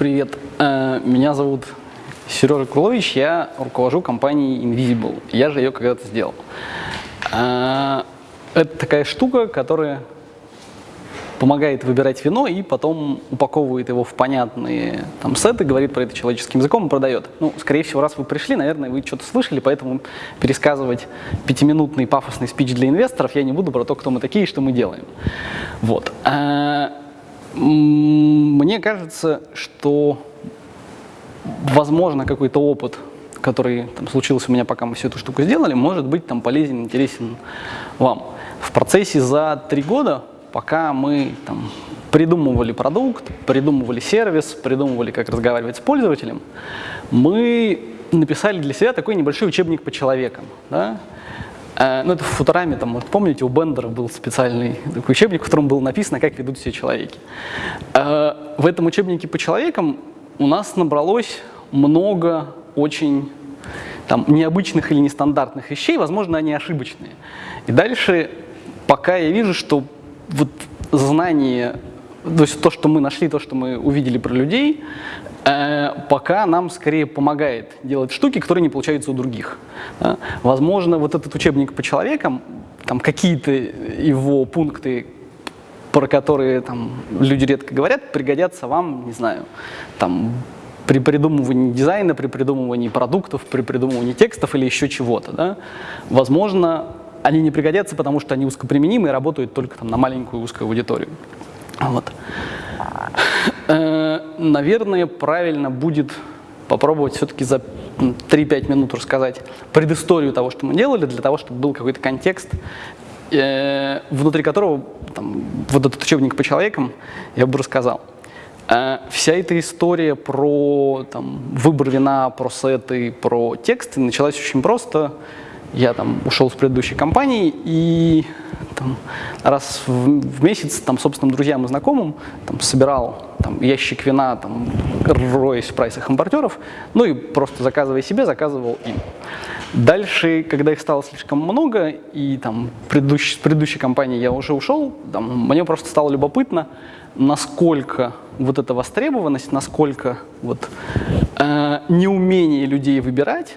Привет, э, меня зовут Сережа Крулович, я руковожу компанией Invisible. Я же ее когда-то сделал. Э, это такая штука, которая помогает выбирать вино и потом упаковывает его в понятные там, сеты, говорит про это человеческим языком и продает. Ну, скорее всего, раз вы пришли, наверное, вы что-то слышали, поэтому пересказывать пятиминутный пафосный спич для инвесторов я не буду про то, кто мы такие и что мы делаем. Вот. А, мне кажется, что возможно какой-то опыт который там, случился у меня, пока мы всю эту штуку сделали, может быть там полезен, интересен вам. В процессе за три года пока мы там, придумывали продукт, придумывали сервис, придумывали, как разговаривать с пользователем, мы написали для себя такой небольшой учебник по человекам. Да? Э, ну, это в Футураме, там, вот, помните, у Бендера был специальный такой учебник, в котором было написано, как ведут себя человеки. Э, в этом учебнике по человекам у нас набралось много очень там, необычных или нестандартных вещей, возможно, они ошибочные. И дальше, пока я вижу, что вот знание, то есть то, что мы нашли, то, что мы увидели про людей, пока нам скорее помогает делать штуки, которые не получаются у других. Возможно, вот этот учебник по человекам, там какие-то его пункты, про которые там, люди редко говорят, пригодятся вам, не знаю, там, при придумывании дизайна, при придумывании продуктов, при придумывании текстов или еще чего-то. Да? Возможно, они не пригодятся, потому что они узкоприменимы и работают только там, на маленькую узкую аудиторию. Вот. Э, наверное, правильно будет попробовать все-таки за 3-5 минут рассказать предысторию того, что мы делали, для того, чтобы был какой-то контекст, э, внутри которого там, вот этот учебник по человекам я бы рассказал. Э, вся эта история про там, выбор вина, про сеты, про тексты началась очень просто я там ушел с предыдущей компании и там, раз в, в месяц там собственным друзьям и знакомым там, собирал там, ящик вина, там, роясь в прайсах импортеров, ну и просто заказывая себе, заказывал им. Дальше, когда их стало слишком много, и там предыдущ, с предыдущей компании я уже ушел, там, мне просто стало любопытно, насколько вот эта востребованность, насколько вот, э, неумение людей выбирать,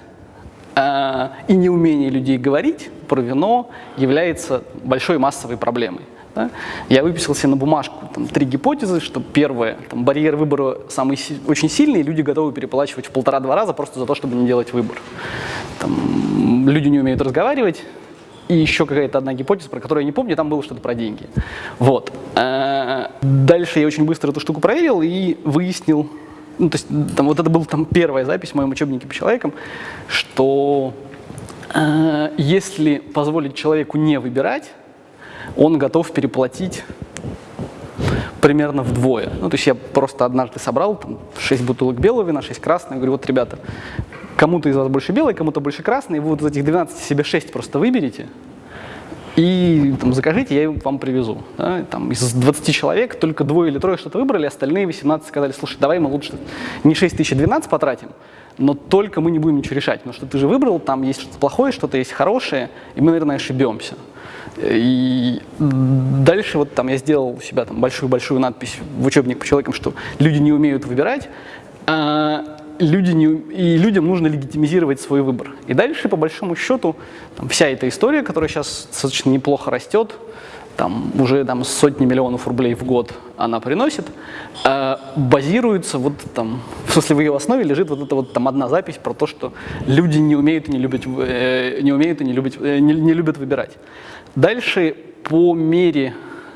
и неумение людей говорить про вино является большой массовой проблемой. Да? Я выписал себе на бумажку там, три гипотезы, что первое, там, барьер выбора самый очень сильный, люди готовы переплачивать в полтора-два раза просто за то, чтобы не делать выбор. Там, люди не умеют разговаривать, и еще какая-то одна гипотеза, про которую я не помню, там было что-то про деньги. Вот. Э, дальше я очень быстро эту штуку проверил и выяснил, ну, то есть там, вот это была там первая запись в моем учебнике по человекам, что э, если позволить человеку не выбирать, он готов переплатить примерно вдвое. Ну, то есть я просто однажды собрал там, 6 бутылок белого вина, 6 красных, говорю, вот, ребята, кому-то из вас больше белый, кому-то больше красный, вы вот из этих 12 себе 6 просто выберите, и там, закажите, я вам привезу. Да? Там, из 20 человек только двое или трое что-то выбрали, остальные 18 сказали, слушай, давай мы лучше не 6 тысяч, а 12 потратим, но только мы не будем ничего решать, потому что ты же выбрал, там есть что-то плохое, что-то есть хорошее, и мы, наверное, ошибемся. И дальше вот там я сделал у себя там большую-большую надпись в учебник по человекам, что люди не умеют выбирать, а люди не, и людям нужно легитимизировать свой выбор. И дальше, по большому счету, там, вся эта история, которая сейчас достаточно неплохо растет, там, уже там, сотни миллионов рублей в год она приносит, э, базируется, вот там, в смысле в ее основе лежит вот эта вот там одна запись про то, что люди не умеют и не любят, э, не умеют и не любят, э, не, не любят выбирать. Дальше по мере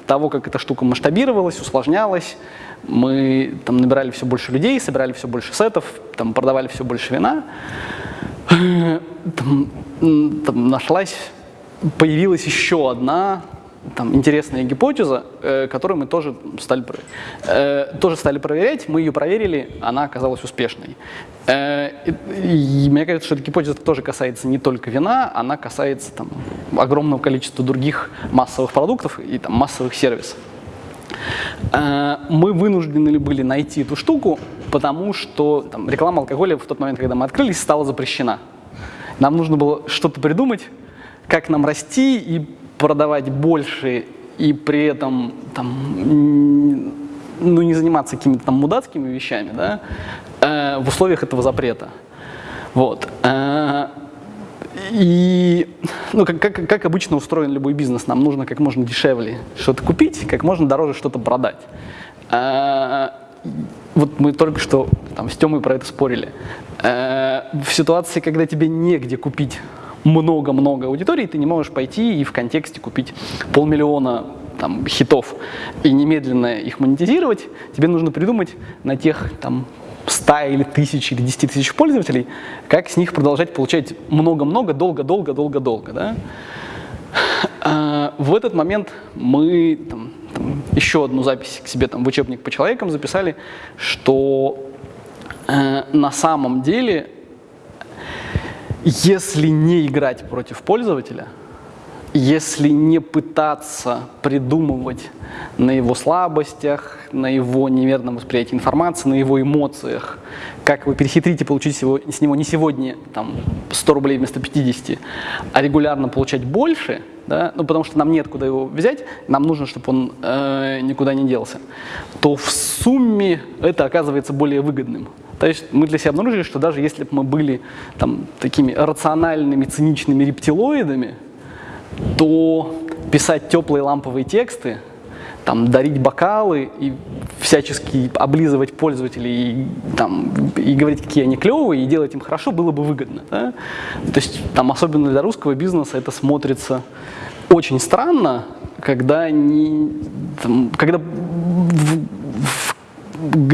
того, как эта штука масштабировалась, усложнялась, мы там набирали все больше людей, собирали все больше сетов, там продавали все больше вина. Там, там нашлась, появилась еще одна там, интересная гипотеза, э, которую мы тоже стали, э, тоже стали проверять. Мы ее проверили, она оказалась успешной. Э, и, и мне кажется, что эта гипотеза тоже касается не только вина, она касается там, огромного количества других массовых продуктов и там, массовых сервисов. Э, мы вынуждены были найти эту штуку, потому что там, реклама алкоголя в тот момент, когда мы открылись, стала запрещена. Нам нужно было что-то придумать, как нам расти и продавать больше, и при этом там, ну, не заниматься какими-то там мудацкими вещами, да, э, в условиях этого запрета. Вот. И, ну, как, как, как обычно устроен любой бизнес, нам нужно как можно дешевле что-то купить, как можно дороже что-то продать. Э, вот мы только что там, с Тёмой про это спорили. Э, в ситуации, когда тебе негде купить много-много аудитории, ты не можешь пойти и в контексте купить полмиллиона там, хитов и немедленно их монетизировать, тебе нужно придумать на тех там, 100 или 1000 или 10 тысяч пользователей, как с них продолжать получать много-много, долго-долго-долго-долго. Да? А, в этот момент мы там, там, еще одну запись к себе там, в учебник по человекам записали, что э, на самом деле, если не играть против пользователя, если не пытаться придумывать на его слабостях, на его неверном восприятии информации, на его эмоциях, как вы перехитрите получить с него не сегодня там, 100 рублей вместо 50, а регулярно получать больше, да, ну, потому что нам нет куда его взять, нам нужно, чтобы он э, никуда не делся, то в сумме это оказывается более выгодным. То есть мы для себя обнаружили, что даже если бы мы были там, такими рациональными, циничными рептилоидами, то писать теплые ламповые тексты, там, дарить бокалы и всячески облизывать пользователей и, там, и говорить, какие они клевые, и делать им хорошо, было бы выгодно. Да? То есть, там, особенно для русского бизнеса это смотрится очень странно, когда, не, там, когда в, в,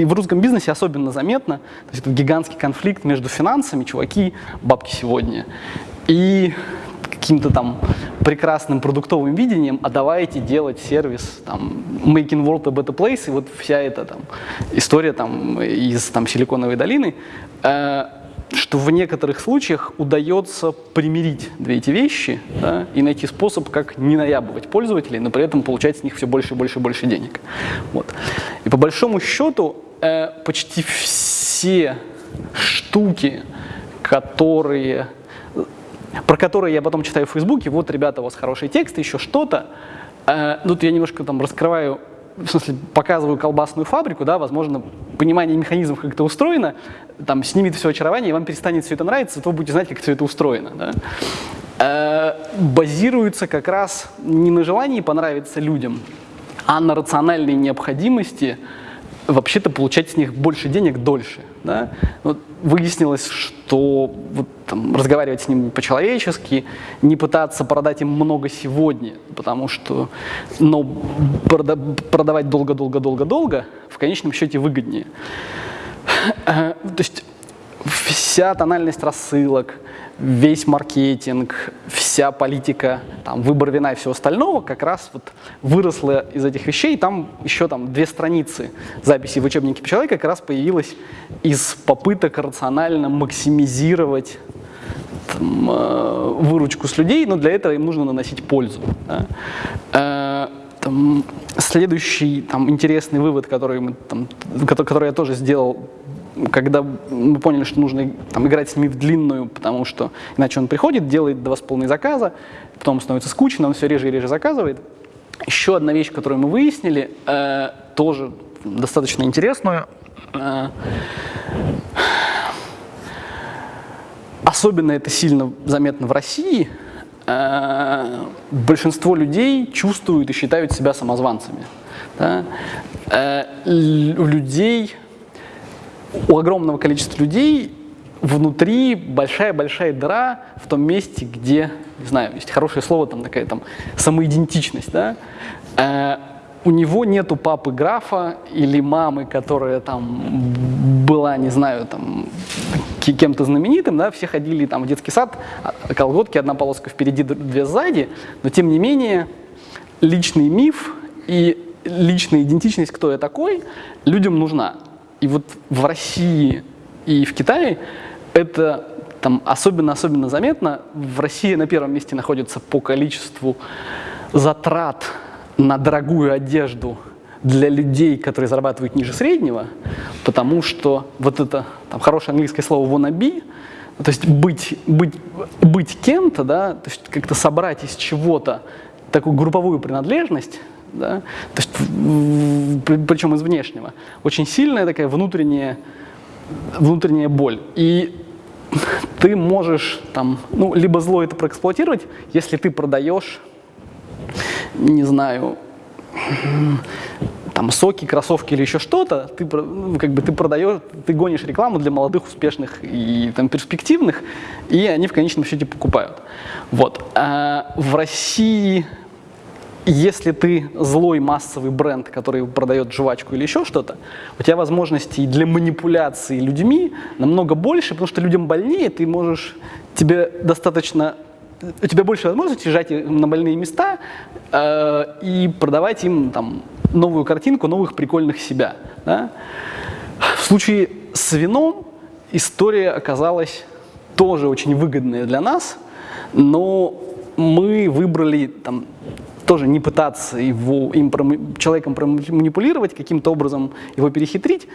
в русском бизнесе особенно заметно, то есть это гигантский конфликт между финансами, чуваки, бабки сегодня, и каким-то там прекрасным продуктовым видением, а давайте делать сервис, там, making world a better place, и вот вся эта там история там из там Силиконовой долины, э, что в некоторых случаях удается примирить две эти вещи да, и найти способ, как не наябывать пользователей, но при этом получать с них все больше и больше и больше денег. Вот. И по большому счету э, почти все штуки, которые про которые я потом читаю в Фейсбуке, вот, ребята, у вас хороший текст, еще что-то. Э, тут я немножко там раскрываю, в смысле, показываю колбасную фабрику, да, возможно, понимание механизмов, как это устроено, там, снимет все очарование, и вам перестанет все это нравиться, то вы будете знать, как все это устроено. Да? Э, базируется как раз не на желании понравиться людям, а на рациональной необходимости вообще-то получать с них больше денег дольше. Да? Вот выяснилось, что вот, там, разговаривать с ним по-человечески, не пытаться продать им много сегодня, потому что но прода продавать долго-долго-долго-долго в конечном счете выгоднее. То есть вся тональность рассылок, весь маркетинг, вся политика, там, выбор вина и всего остального как раз вот выросла из этих вещей. Там еще там две страницы записи в учебнике по человеку как раз появилась из попыток рационально максимизировать там, э, выручку с людей, но для этого им нужно наносить пользу. Да? Э, там, следующий там, интересный вывод, который, мы, там, который я тоже сделал когда мы поняли, что нужно там, играть с ними в длинную, потому что иначе он приходит, делает два с полной заказа, потом становится скучно, он все реже и реже заказывает. Еще одна вещь, которую мы выяснили, э, тоже достаточно интересную. Э, особенно это сильно заметно в России. Э, большинство людей чувствуют и считают себя самозванцами. Да? Э, у людей у огромного количества людей внутри большая-большая дыра в том месте, где, не знаю, есть хорошее слово, там такая там самоидентичность, да, э, у него нету папы графа или мамы, которая там была, не знаю, там кем-то знаменитым, да, все ходили там в детский сад, а, колготки, одна полоска впереди, две сзади, но тем не менее личный миф и личная идентичность, кто я такой, людям нужна. И вот в России и в Китае это там особенно-особенно заметно. В России на первом месте находится по количеству затрат на дорогую одежду для людей, которые зарабатывают ниже среднего, потому что вот это там, хорошее английское слово wannabe, то есть быть, быть, быть кем-то, да, то есть как-то собрать из чего-то такую групповую принадлежность, да, то есть, причем из внешнего, очень сильная такая внутренняя, внутренняя боль. И ты можешь там, ну, либо зло это проэксплуатировать, если ты продаешь, не знаю, там соки, кроссовки или еще что-то, ты ну, как бы ты продаешь, ты гонишь рекламу для молодых, успешных и там перспективных, и они в конечном счете покупают. Вот. А в России, если ты злой массовый бренд, который продает жвачку или еще что-то, у тебя возможностей для манипуляции людьми намного больше, потому что людям больнее, ты можешь, тебе достаточно у тебя больше возможностей жать на больные места э, и продавать им там, новую картинку новых прикольных себя. Да? В случае с вином история оказалась тоже очень выгодная для нас, но мы выбрали там, тоже не пытаться его, им, человеком манипулировать, каким-то образом его перехитрить.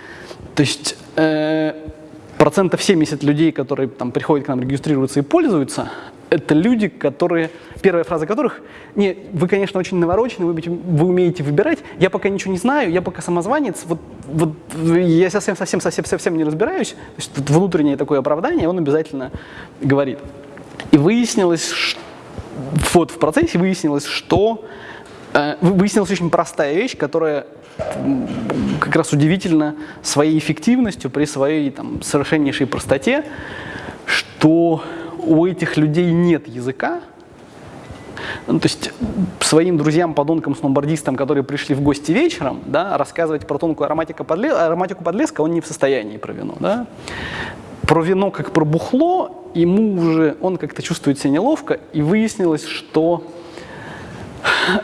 То есть э, процентов 70 людей, которые там, приходят к нам, регистрируются и пользуются, это люди, которые, первая фраза которых, не, вы, конечно, очень наворочены, вы, вы умеете выбирать, я пока ничего не знаю, я пока самозванец, вот, вот я совсем, совсем, совсем, совсем не разбираюсь, то есть внутреннее такое оправдание, он обязательно говорит. И выяснилось, что, вот в процессе выяснилось, что э, выяснилась очень простая вещь, которая как раз удивительно своей эффективностью при своей там, совершеннейшей простоте, что у этих людей нет языка, ну, то есть своим друзьям, подонкам, сноубордистам, которые пришли в гости вечером, да, рассказывать про тонкую ароматику, подле... ароматику подлеска он не в состоянии про вино. Да. Про вино как про бухло, ему уже, он как-то чувствует себя неловко, и выяснилось, что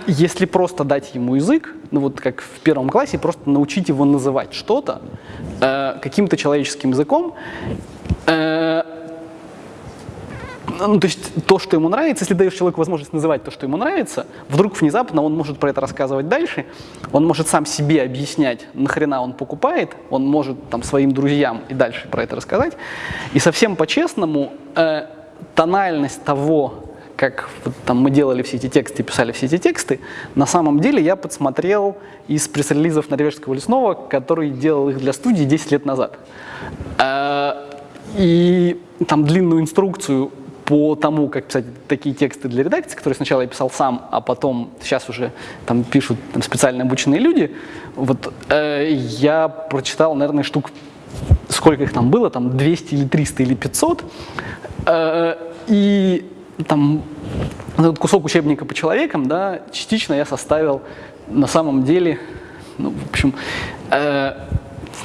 если просто дать ему язык, ну вот как в первом классе, просто научить его называть что-то э, каким-то человеческим языком, э, ну, то есть то, что ему нравится, если даешь человеку возможность называть то, что ему нравится, вдруг внезапно он может про это рассказывать дальше, он может сам себе объяснять, нахрена он покупает, он может там своим друзьям и дальше про это рассказать. И совсем по-честному, э, тональность того, как вот, там, мы делали все эти тексты, писали все эти тексты, на самом деле я подсмотрел из пресс-релизов Норвежского лесного, который делал их для студии 10 лет назад. Э, и там длинную инструкцию по тому, как писать такие тексты для редакции, которые сначала я писал сам, а потом сейчас уже там пишут там, специально обученные люди, вот э, я прочитал, наверное, штук, сколько их там было, там 200 или 300 или 500, э, и там этот кусок учебника по человекам, да, частично я составил на самом деле, ну, в общем, э,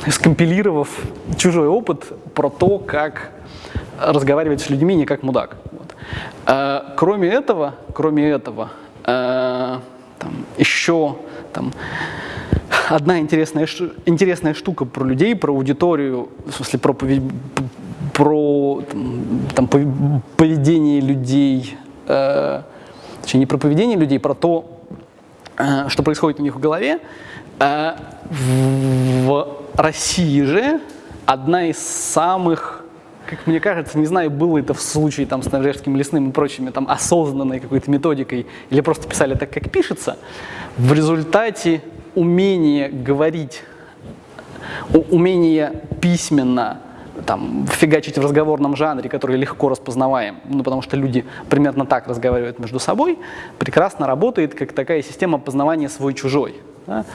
скомпилировав чужой опыт про то, как разговаривать с людьми не как мудак. Вот. А, кроме этого, кроме этого, а, там, еще там, одна интересная, интересная штука про людей, про аудиторию, в смысле про, про там, поведение людей, э, точнее не про поведение людей, про то, э, что происходит у них в голове. Э, в России же одна из самых как мне кажется, не знаю, было это в случае там, с Норвежским лесным и прочими там, осознанной какой-то методикой, или просто писали так, как пишется, в результате умение говорить, умение письменно там, фигачить в разговорном жанре, который легко распознаваем, ну, потому что люди примерно так разговаривают между собой, прекрасно работает как такая система познавания свой-чужой. Да?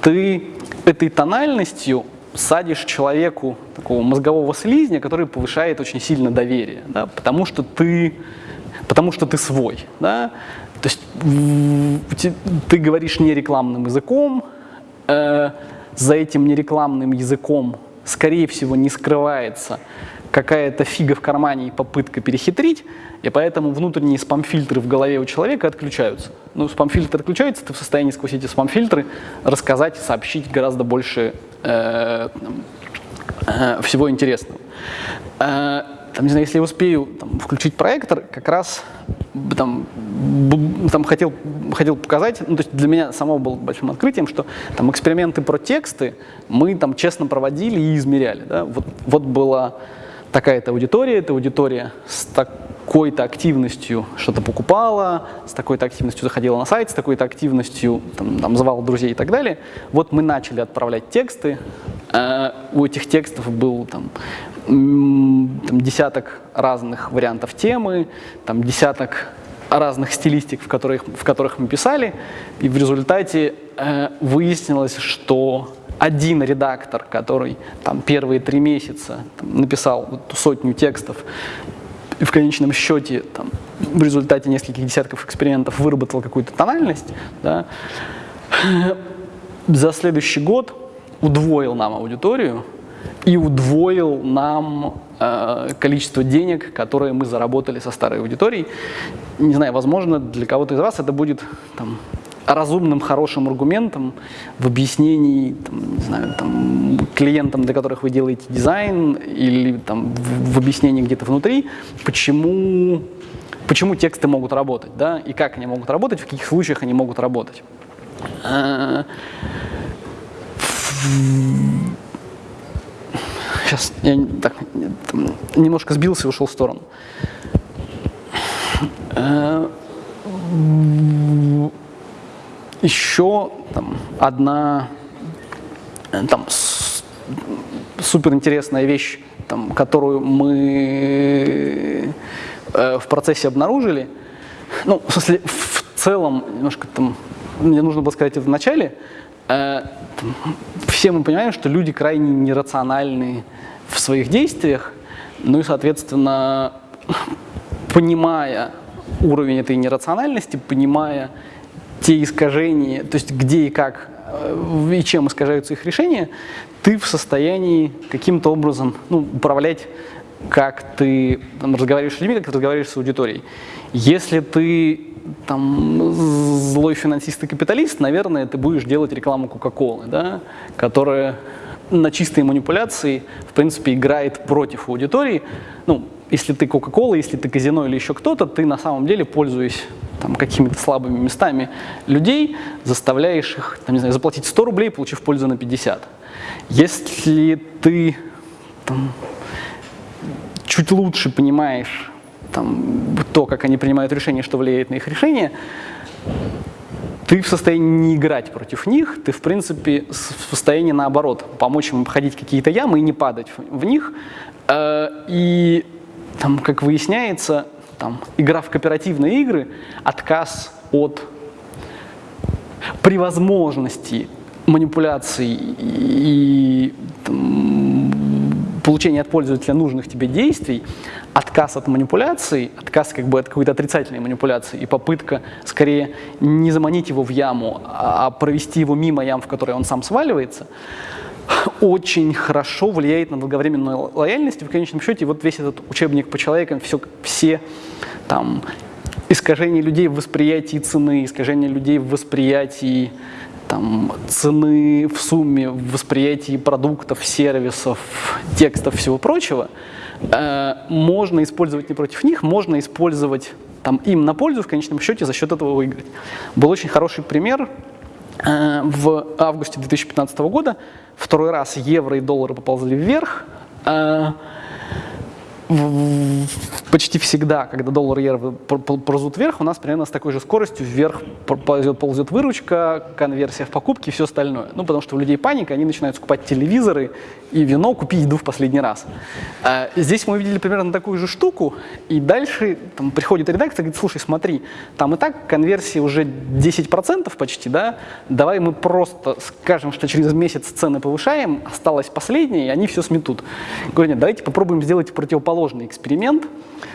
Ты этой тональностью садишь человеку такого мозгового слизня, который повышает очень сильно доверие, да, потому что ты, потому что ты свой, да, то есть ты говоришь не рекламным языком, э, за этим нерекламным языком, скорее всего, не скрывается какая-то фига в кармане и попытка перехитрить, и поэтому внутренние спам-фильтры в голове у человека отключаются. Ну, спам-фильтр отключается, ты в состоянии сквозь эти спам-фильтры рассказать, сообщить гораздо больше э, э, всего интересного. Э, там, не знаю, если я успею там, включить проектор, как раз там, там хотел, хотел показать, ну, то есть для меня самого было большим открытием, что там эксперименты про тексты мы там честно проводили и измеряли. Да? Вот, вот была такая-то аудитория, это аудитория с так такой-то активностью что-то покупала, с такой-то активностью заходила на сайт, с такой-то активностью там, там, звала друзей и так далее. Вот мы начали отправлять тексты. Э, у этих текстов был там, там, десяток разных вариантов темы, там, десяток разных стилистик, в которых, в которых мы писали, и в результате э, выяснилось, что один редактор, который там первые три месяца там, написал вот сотню текстов, и в конечном счете там, в результате нескольких десятков экспериментов выработал какую-то тональность, да, за следующий год удвоил нам аудиторию и удвоил нам э, количество денег, которые мы заработали со старой аудиторией. Не знаю, возможно, для кого-то из вас это будет там, разумным, хорошим аргументом в объяснении, там, не знаю, там, клиентам, для которых вы делаете дизайн, или там, в, в объяснении где-то внутри, почему, почему тексты могут работать, да, и как они могут работать, в каких случаях они могут работать. Сейчас я так, немножко сбился и ушел в сторону еще там, одна э, там, супер интересная вещь, там, которую мы э, в процессе обнаружили, ну, в смысле, в целом, немножко там, мне нужно было сказать это в начале, э, там, все мы понимаем, что люди крайне нерациональны в своих действиях, ну и, соответственно, понимая уровень этой нерациональности, понимая те искажения, то есть где и как э, и чем искажаются их решения, ты в состоянии каким-то образом ну, управлять, как ты там, разговариваешь с людьми, как ты разговариваешь с аудиторией. Если ты там, злой финансист и капиталист, наверное, ты будешь делать рекламу Кока-Колы, да, которая на чистой манипуляции, в принципе, играет против аудитории. Ну, если ты Кока-Кола, если ты казино или еще кто-то, ты на самом деле, пользуясь там, какими-то слабыми местами людей, заставляешь их, там, не знаю, заплатить 100 рублей, получив пользу на 50. Если ты там, чуть лучше понимаешь там, то, как они принимают решения, что влияет на их решение, ты в состоянии не играть против них, ты, в принципе, в состоянии, наоборот, помочь им обходить какие-то ямы и не падать в них. Э, и, там, как выясняется, там, игра в кооперативные игры, отказ от при возможности манипуляций и получения от пользователя нужных тебе действий, отказ от манипуляций, отказ как бы от какой-то отрицательной манипуляции и попытка скорее не заманить его в яму, а провести его мимо ям, в которые он сам сваливается – очень хорошо влияет на долговременную лояльность. И в конечном счете вот весь этот учебник по человекам, все, все там искажения людей в восприятии цены, искажения людей в восприятии там, цены в сумме, в восприятии продуктов, сервисов, текстов, всего прочего, э, можно использовать не против них, можно использовать там, им на пользу в конечном счете за счет этого выиграть. Был очень хороший пример в августе 2015 года второй раз евро и доллары поползли вверх. Почти всегда, когда доллар и евро ползут вверх, у нас примерно с такой же скоростью вверх ползет, ползет выручка, конверсия в покупки и все остальное. Ну, потому что у людей паника, они начинают скупать телевизоры и вино, купить еду в последний раз. А здесь мы увидели примерно такую же штуку, и дальше там, приходит редактор и говорит, слушай, смотри, там и так конверсия уже 10% почти, да, давай мы просто скажем, что через месяц цены повышаем, осталось последнее, и они все сметут. Говорю, нет, давайте попробуем сделать противоположное сложный эксперимент.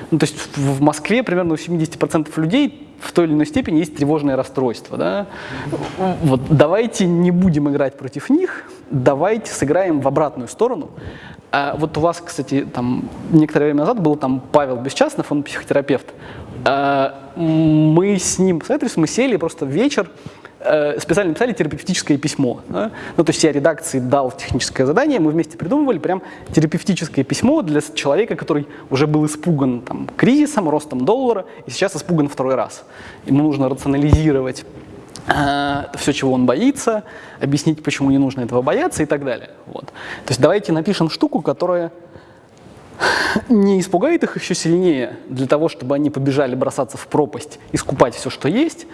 Ну, то есть в Москве примерно у 70% людей в той или иной степени есть тревожное расстройство. Да? Вот, давайте не будем играть против них, давайте сыграем в обратную сторону. А вот у вас, кстати, там некоторое время назад был там Павел Бесчастнов, он психотерапевт. А, мы с ним посоветовались, мы сели просто вечер, Э, специально написали терапевтическое письмо. Да? Ну, то есть я редакции дал техническое задание, мы вместе придумывали прям терапевтическое письмо для человека, который уже был испуган там, кризисом, ростом доллара, и сейчас испуган второй раз. Ему нужно рационализировать э, все, чего он боится, объяснить, почему не нужно этого бояться и так далее. Вот. То есть давайте напишем штуку, которая не испугает их еще сильнее для того, чтобы они побежали бросаться в пропасть и скупать все, что есть,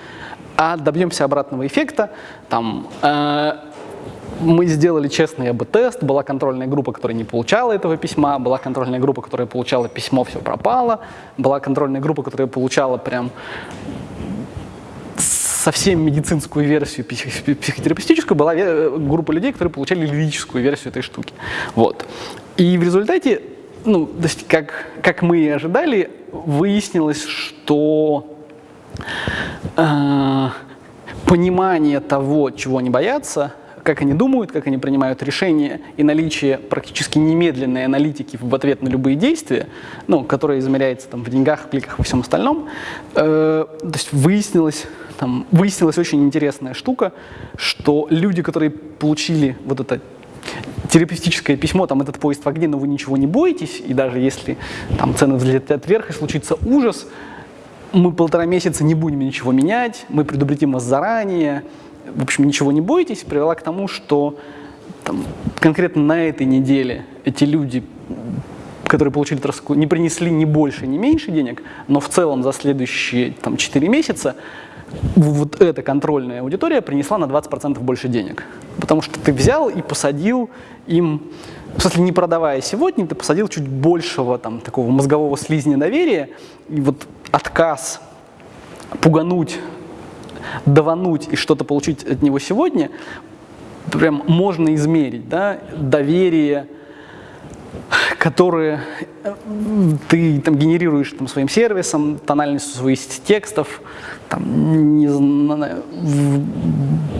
а добьемся обратного эффекта. Там, э, мы сделали честный АБ-тест, была контрольная группа, которая не получала этого письма, была контрольная группа, которая получала письмо, все пропало, была контрольная группа, которая получала прям совсем медицинскую версию психотерапевтическую, была группа людей, которые получали лирическую версию этой штуки. Вот. И в результате, ну, то есть как, как мы и ожидали, выяснилось, что э, понимание того, чего они боятся, как они думают, как они принимают решения и наличие практически немедленной аналитики в ответ на любые действия, ну, которая измеряется там, в деньгах, кликах и всем остальном, э, то есть выяснилось, там, выяснилась очень интересная штука, что люди, которые получили вот это терапевтическое письмо, там этот поезд в огне, но вы ничего не боитесь, и даже если там цены взлетят вверх и случится ужас, мы полтора месяца не будем ничего менять, мы предупредим вас заранее, в общем, ничего не бойтесь, привела к тому, что там, конкретно на этой неделе эти люди, которые получили троску, не принесли ни больше, ни меньше денег, но в целом за следующие там, 4 месяца вот эта контрольная аудитория принесла на 20% больше денег. Потому что ты взял и посадил им, в смысле не продавая сегодня, ты посадил чуть большего там, такого мозгового слизня доверия, и вот отказ пугануть давануть и что-то получить от него сегодня, прям можно измерить, да, доверие, которые э, ты там, генерируешь там, своим сервисом, тональностью своих текстов, там, не знаю,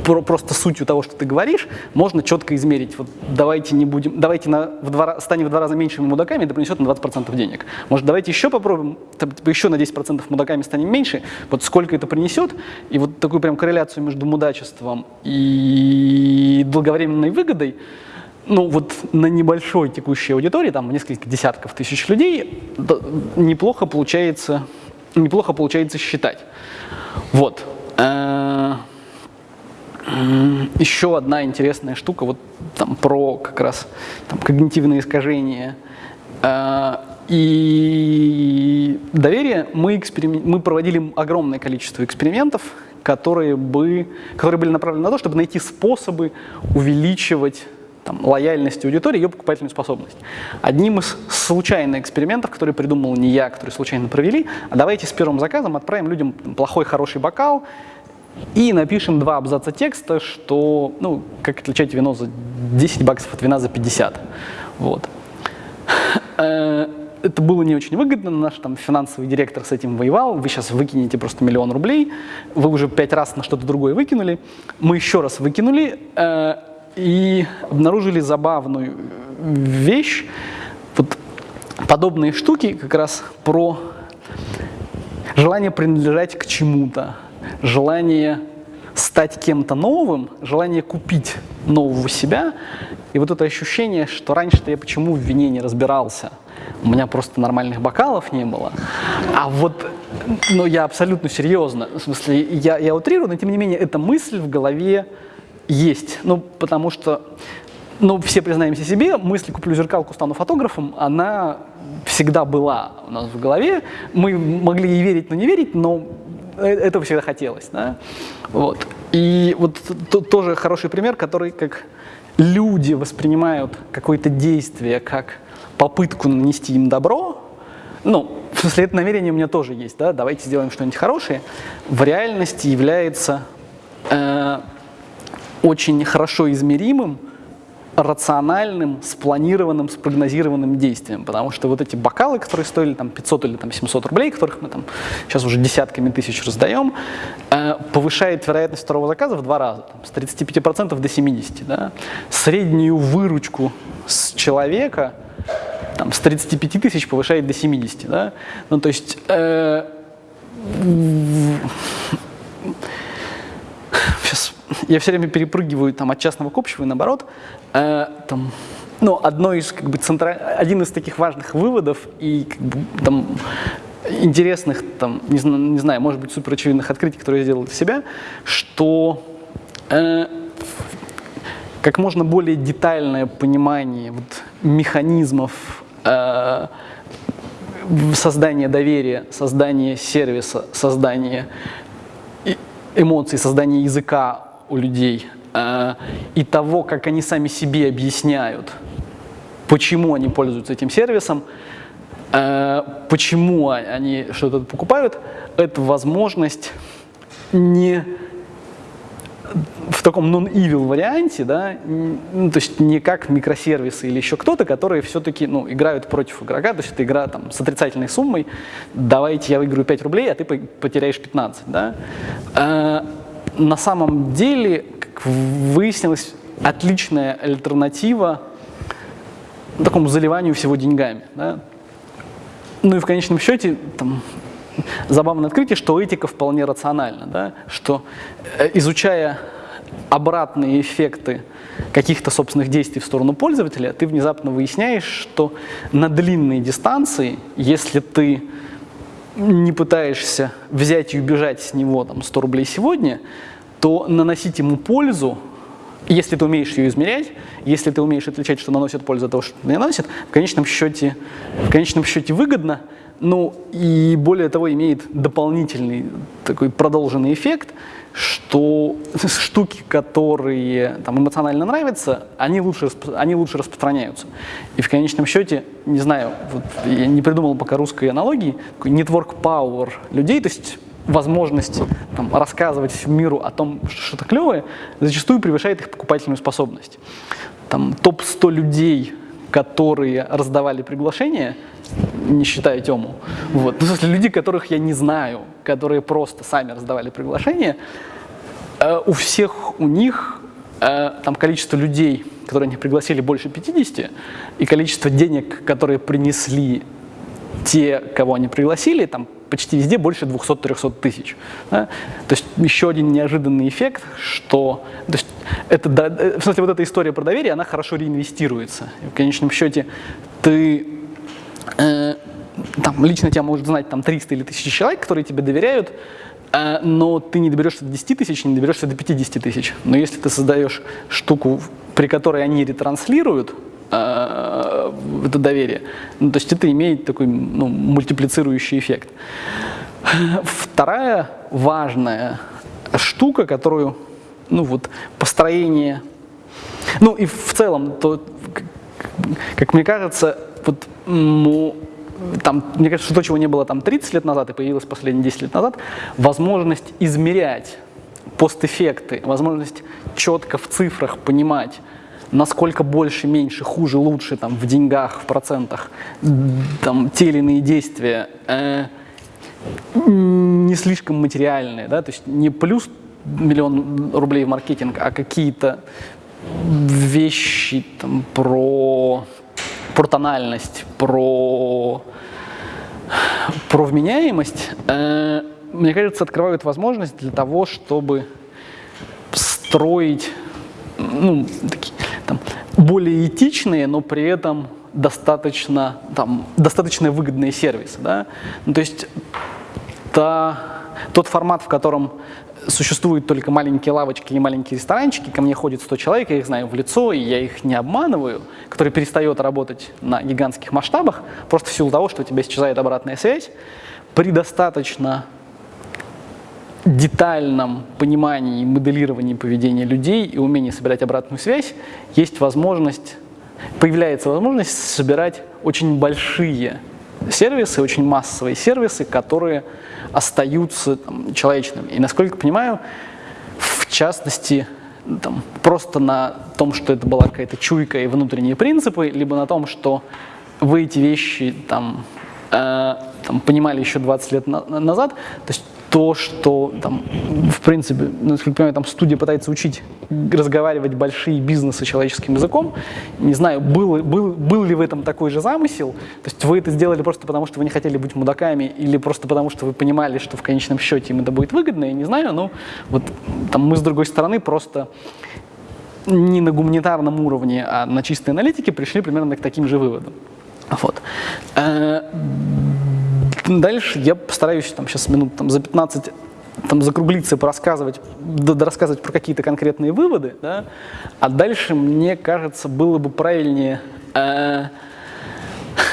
просто сутью того, что ты говоришь, можно четко измерить. Вот давайте не будем, давайте на, в два, станем в два раза меньшими мудаками, это принесет на 20% денег. Может, давайте еще попробуем, типа, еще на 10% мудаками станем меньше, вот сколько это принесет, и вот такую прям корреляцию между мудачеством и долговременной выгодой, ну вот на небольшой текущей аудитории, там несколько десятков тысяч людей, неплохо получается, неплохо получается считать. Вот. Э, еще одна интересная штука, вот там про как раз там, когнитивные искажения э, и доверие. Мы, мы проводили огромное количество экспериментов, которые, бы, которые были направлены на то, чтобы найти способы увеличивать там, лояльность аудитории, ее покупательную способность. Одним из случайных экспериментов, который придумал не я, который случайно провели, а давайте с первым заказом отправим людям плохой, хороший бокал и напишем два абзаца текста, что, ну, как отличать вино за 10 баксов от вина за 50. Вот. Э, это было не очень выгодно, наш там финансовый директор с этим воевал, вы сейчас выкинете просто миллион рублей, вы уже пять раз на что-то другое выкинули, мы еще раз выкинули, э, и обнаружили забавную вещь. Вот подобные штуки как раз про желание принадлежать к чему-то, желание стать кем-то новым, желание купить нового себя. И вот это ощущение, что раньше-то я почему в вине не разбирался, у меня просто нормальных бокалов не было. А вот, ну я абсолютно серьезно, в смысле, я, я утрирую, но тем не менее, эта мысль в голове есть. Ну, потому что, ну, все признаемся себе, мысль «куплю зеркалку, стану фотографом», она всегда была у нас в голове. Мы могли ей верить, но не верить, но э, этого всегда хотелось. Да? Вот. И вот тоже хороший пример, который как люди воспринимают какое-то действие как попытку нанести им добро, ну, в смысле, это намерение у меня тоже есть, да, давайте сделаем что-нибудь хорошее, в реальности является э, очень хорошо измеримым, рациональным, спланированным, спрогнозированным действием, потому что вот эти бокалы, которые стоили там 500 или там 700 рублей, которых мы там сейчас уже десятками тысяч раздаем, э, повышает вероятность второго заказа в два раза, там, с 35% до 70%. Да? Среднюю выручку с человека там, с 35 тысяч повышает до 70. Да? Ну, то есть э, сейчас я все время перепрыгиваю там, от частного к общему и наоборот. Э, там, ну, одно из, как бы, центра... один из таких важных выводов и как бы, там, интересных, там, не, не знаю, может быть, супер очевидных открытий, которые я сделал для себя, что э, как можно более детальное понимание вот, механизмов э, создание доверия, создание сервиса, создание эмоций, создание языка у людей э, и того, как они сами себе объясняют, почему они пользуются этим сервисом, э, почему они что-то покупают, это возможность не в таком non-evil варианте, да, ну, то есть не как микросервисы или еще кто-то, которые все-таки ну, играют против игрока, то есть это игра там, с отрицательной суммой, давайте я выиграю 5 рублей, а ты потеряешь 15. Да? На самом деле, как выяснилось, отличная альтернатива такому заливанию всего деньгами. Да? Ну и в конечном счете, там, забавное открытие, что этика вполне рациональна, да? что э, изучая обратные эффекты каких-то собственных действий в сторону пользователя, ты внезапно выясняешь, что на длинные дистанции, если ты не пытаешься взять и убежать с него там, 100 рублей сегодня, то наносить ему пользу, если ты умеешь ее измерять, если ты умеешь отличать, что наносит пользу от того, что не наносит, в конечном счете, в конечном счете выгодно, ну и более того имеет дополнительный такой продолженный эффект – что штуки, которые там, эмоционально нравятся, они лучше, они лучше распространяются. И в конечном счете, не знаю, вот я не придумал пока русской аналогии, network power людей, то есть возможность там, рассказывать миру о том, что что-то клевое, зачастую превышает их покупательную способность. Там топ-100 людей, которые раздавали приглашения, не считая Тему. Вот. Ну, в смысле, люди, которых я не знаю, которые просто сами раздавали приглашения, э, у всех у них э, там количество людей, которые они пригласили, больше 50, и количество денег, которые принесли те, кого они пригласили, там почти везде больше 200-300 тысяч. Да? То есть еще один неожиданный эффект, что то есть это, э, в смысле, вот эта история про доверие, она хорошо реинвестируется. И в конечном счете ты э, там, лично тебя может знать там 300 или 1000 человек, которые тебе доверяют, э, но ты не доберешься до 10 тысяч, не доберешься до 50 тысяч. Но если ты создаешь штуку, при которой они ретранслируют это доверие, ну, то есть это имеет такой ну, мультиплицирующий эффект. Вторая важная штука, которую, ну вот, построение, ну и в целом, то, как мне кажется, вот ну, там, мне кажется, то, чего не было там 30 лет назад и появилось последние 10 лет назад, возможность измерять постэффекты, возможность четко в цифрах понимать, насколько больше, меньше, хуже, лучше там, в деньгах, в процентах, там, те или иные действия, э, не слишком материальные, да, то есть не плюс миллион рублей в маркетинг, а какие-то вещи там, про про тональность, про, про вменяемость, э, мне кажется, открывают возможность для того, чтобы строить ну, такие, там, более этичные, но при этом достаточно, там, достаточно выгодные сервисы. Да? Ну, то есть та, тот формат, в котором существуют только маленькие лавочки и маленькие ресторанчики, ко мне ходит 100 человек, я их знаю в лицо, и я их не обманываю, который перестает работать на гигантских масштабах, просто в силу того, что у тебя исчезает обратная связь, при достаточно детальном понимании и моделировании поведения людей и умении собирать обратную связь, есть возможность, появляется возможность собирать очень большие сервисы, очень массовые сервисы, которые остаются там, человечными. И насколько понимаю, в частности, там, просто на том, что это была какая-то чуйка и внутренние принципы, либо на том, что вы эти вещи там, э, там, понимали еще 20 лет на назад. То есть то, что там, в принципе, насколько я понимаю, там студия пытается учить разговаривать большие бизнесы человеческим языком. Не знаю, был, был, был ли в этом такой же замысел. То есть вы это сделали просто потому, что вы не хотели быть мудаками, или просто потому, что вы понимали, что в конечном счете им это будет выгодно, я не знаю, но вот там мы с другой стороны просто не на гуманитарном уровне, а на чистой аналитике пришли примерно к таким же выводам. Вот. Дальше я постараюсь там сейчас минут там, за 15 там закруглиться порассказывать, рассказывать про какие-то конкретные выводы, да, а дальше, мне кажется, было бы правильнее э,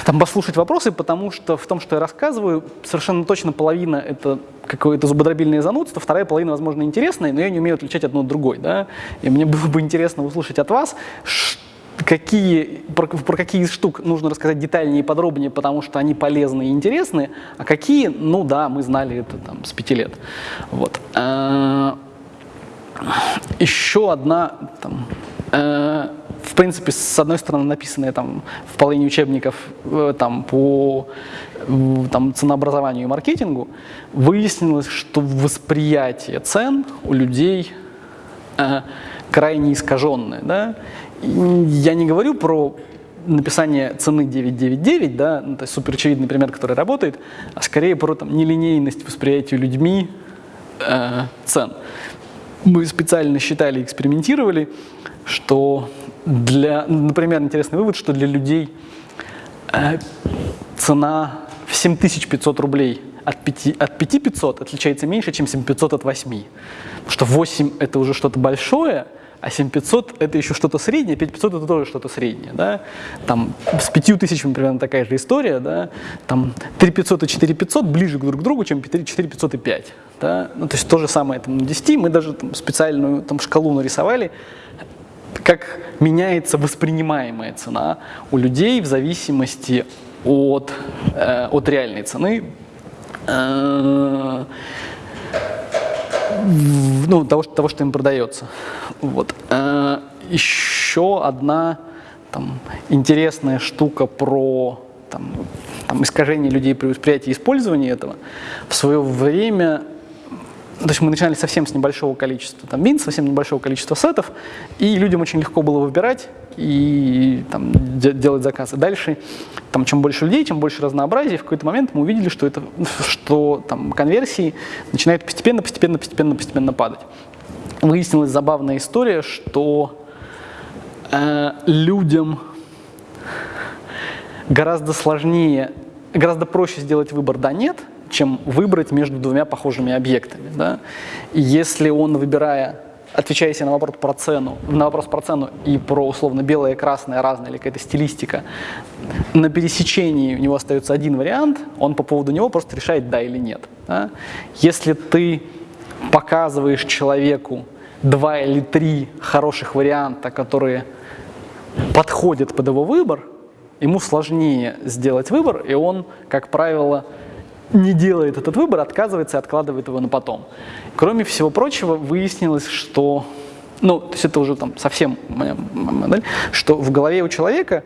там послушать вопросы, потому что в том, что я рассказываю, совершенно точно половина это какое-то зубодробильное занудство, вторая половина, возможно, интересная, но я не умею отличать одно от другой, да, и мне было бы интересно услышать от вас, какие, про, про какие из штук нужно рассказать детальнее и подробнее, потому что они полезны и интересны, а какие, ну да, мы знали это там с пяти лет. Вот. А, еще одна там, э, в принципе, с одной стороны, написанные там в половине учебников э, там, по там, ценообразованию и маркетингу, выяснилось, что восприятие цен у людей э, крайне искаженное. Да? Я не говорю про написание цены 999, да, ну, то есть супер очевидный пример, который работает, а скорее про там, нелинейность восприятия людьми э, цен. Мы специально считали, экспериментировали, что для, например, интересный вывод, что для людей э, цена в 7500 рублей от 5, от 5500 отличается меньше, чем 7500 от 8. Потому что 8 это уже что-то большое, а 7500 это еще что-то среднее, 5500 это тоже что-то среднее, да, там с 5000 примерно такая же история, да, там 3500 и 4500 ближе друг к другу, чем 4500 и 5, да, ну, то есть то же самое там, на 10, мы даже там, специальную там шкалу нарисовали, как меняется воспринимаемая цена у людей в зависимости от, э, от реальной цены, э, ну, того, того, что им продается. Вот. Э, еще одна там, интересная штука про там, там, искажение людей при восприятии использования этого. В свое время то есть мы начинали совсем с небольшого количества там, вин, совсем небольшого количества сетов, и людям очень легко было выбирать и там, делать заказы. Дальше, там, чем больше людей, чем больше разнообразия, в какой-то момент мы увидели, что, это, что там, конверсии начинают постепенно, постепенно, постепенно, постепенно падать. Выяснилась забавная история, что э, людям гораздо сложнее, гораздо проще сделать выбор «да-нет», чем выбрать между двумя похожими объектами. Да? И если он, выбирая, отвечая себе на вопрос про цену, на вопрос про цену и про условно белое, красное, разное или какая-то стилистика, на пересечении у него остается один вариант, он по поводу него просто решает да или нет. Да? Если ты показываешь человеку два или три хороших варианта, которые подходят под его выбор, ему сложнее сделать выбор, и он, как правило, не делает этот выбор, отказывается и откладывает его на потом. Кроме всего прочего, выяснилось, что, ну, то есть это уже там совсем моя модель, что в голове у человека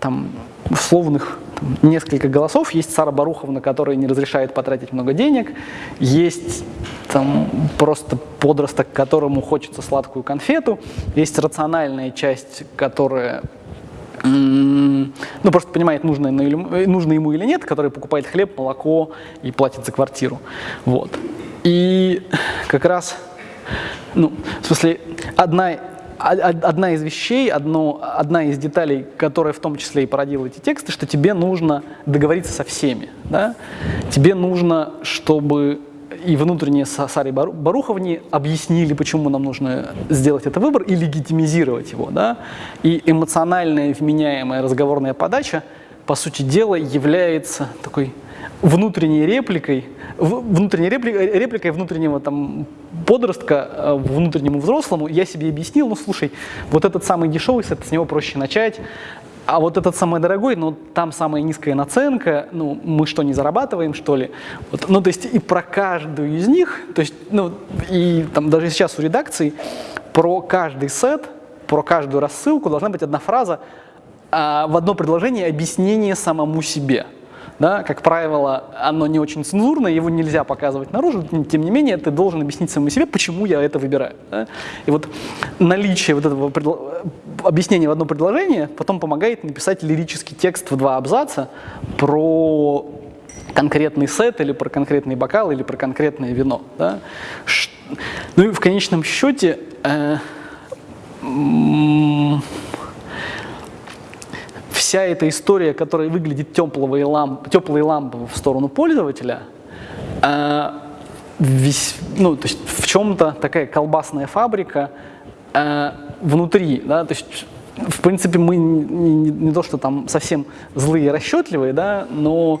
там условных там, несколько голосов. Есть Сара Баруховна, которая не разрешает потратить много денег. Есть там просто подросток, которому хочется сладкую конфету. Есть рациональная часть, которая ну, просто понимает, нужно, э, нужно ему или нет, который покупает хлеб, молоко и платит за квартиру. Вот. И как раз, ну, в смысле, одна, одна из вещей, одно, одна из деталей, которая в том числе и породила эти тексты, что тебе нужно договориться со всеми. Да? Тебе нужно, чтобы и внутренние Саре Баруховне объяснили, почему нам нужно сделать этот выбор и легитимизировать его. Да? И эмоциональная, вменяемая разговорная подача, по сути дела, является такой внутренней репликой, внутренней репликой, репликой внутреннего там, подростка э, внутреннему взрослому. Я себе объяснил, ну слушай, вот этот самый дешевый, с него проще начать, а вот этот самый дорогой, ну там самая низкая наценка, ну мы что, не зарабатываем, что ли? Вот, ну то есть и про каждую из них, то есть, ну и там даже сейчас у редакции про каждый сет, про каждую рассылку должна быть одна фраза а, в одно предложение объяснение самому себе да, как правило, оно не очень цензурное, его нельзя показывать наружу, тем не менее, ты должен объяснить самому себе, почему я это выбираю. Да? И вот наличие вот этого предло... объяснения в одно предложение потом помогает написать лирический текст в два абзаца про конкретный сет или про конкретный бокал или про конкретное вино. Да? Ну и в конечном счете э, вся эта история, которая выглядит теплые лампы, теплые лампы в сторону пользователя, э, весь, ну, то есть в чем-то такая колбасная фабрика э, внутри, да, то есть в принципе, мы не, не, не то, что там совсем злые и расчетливые, да, но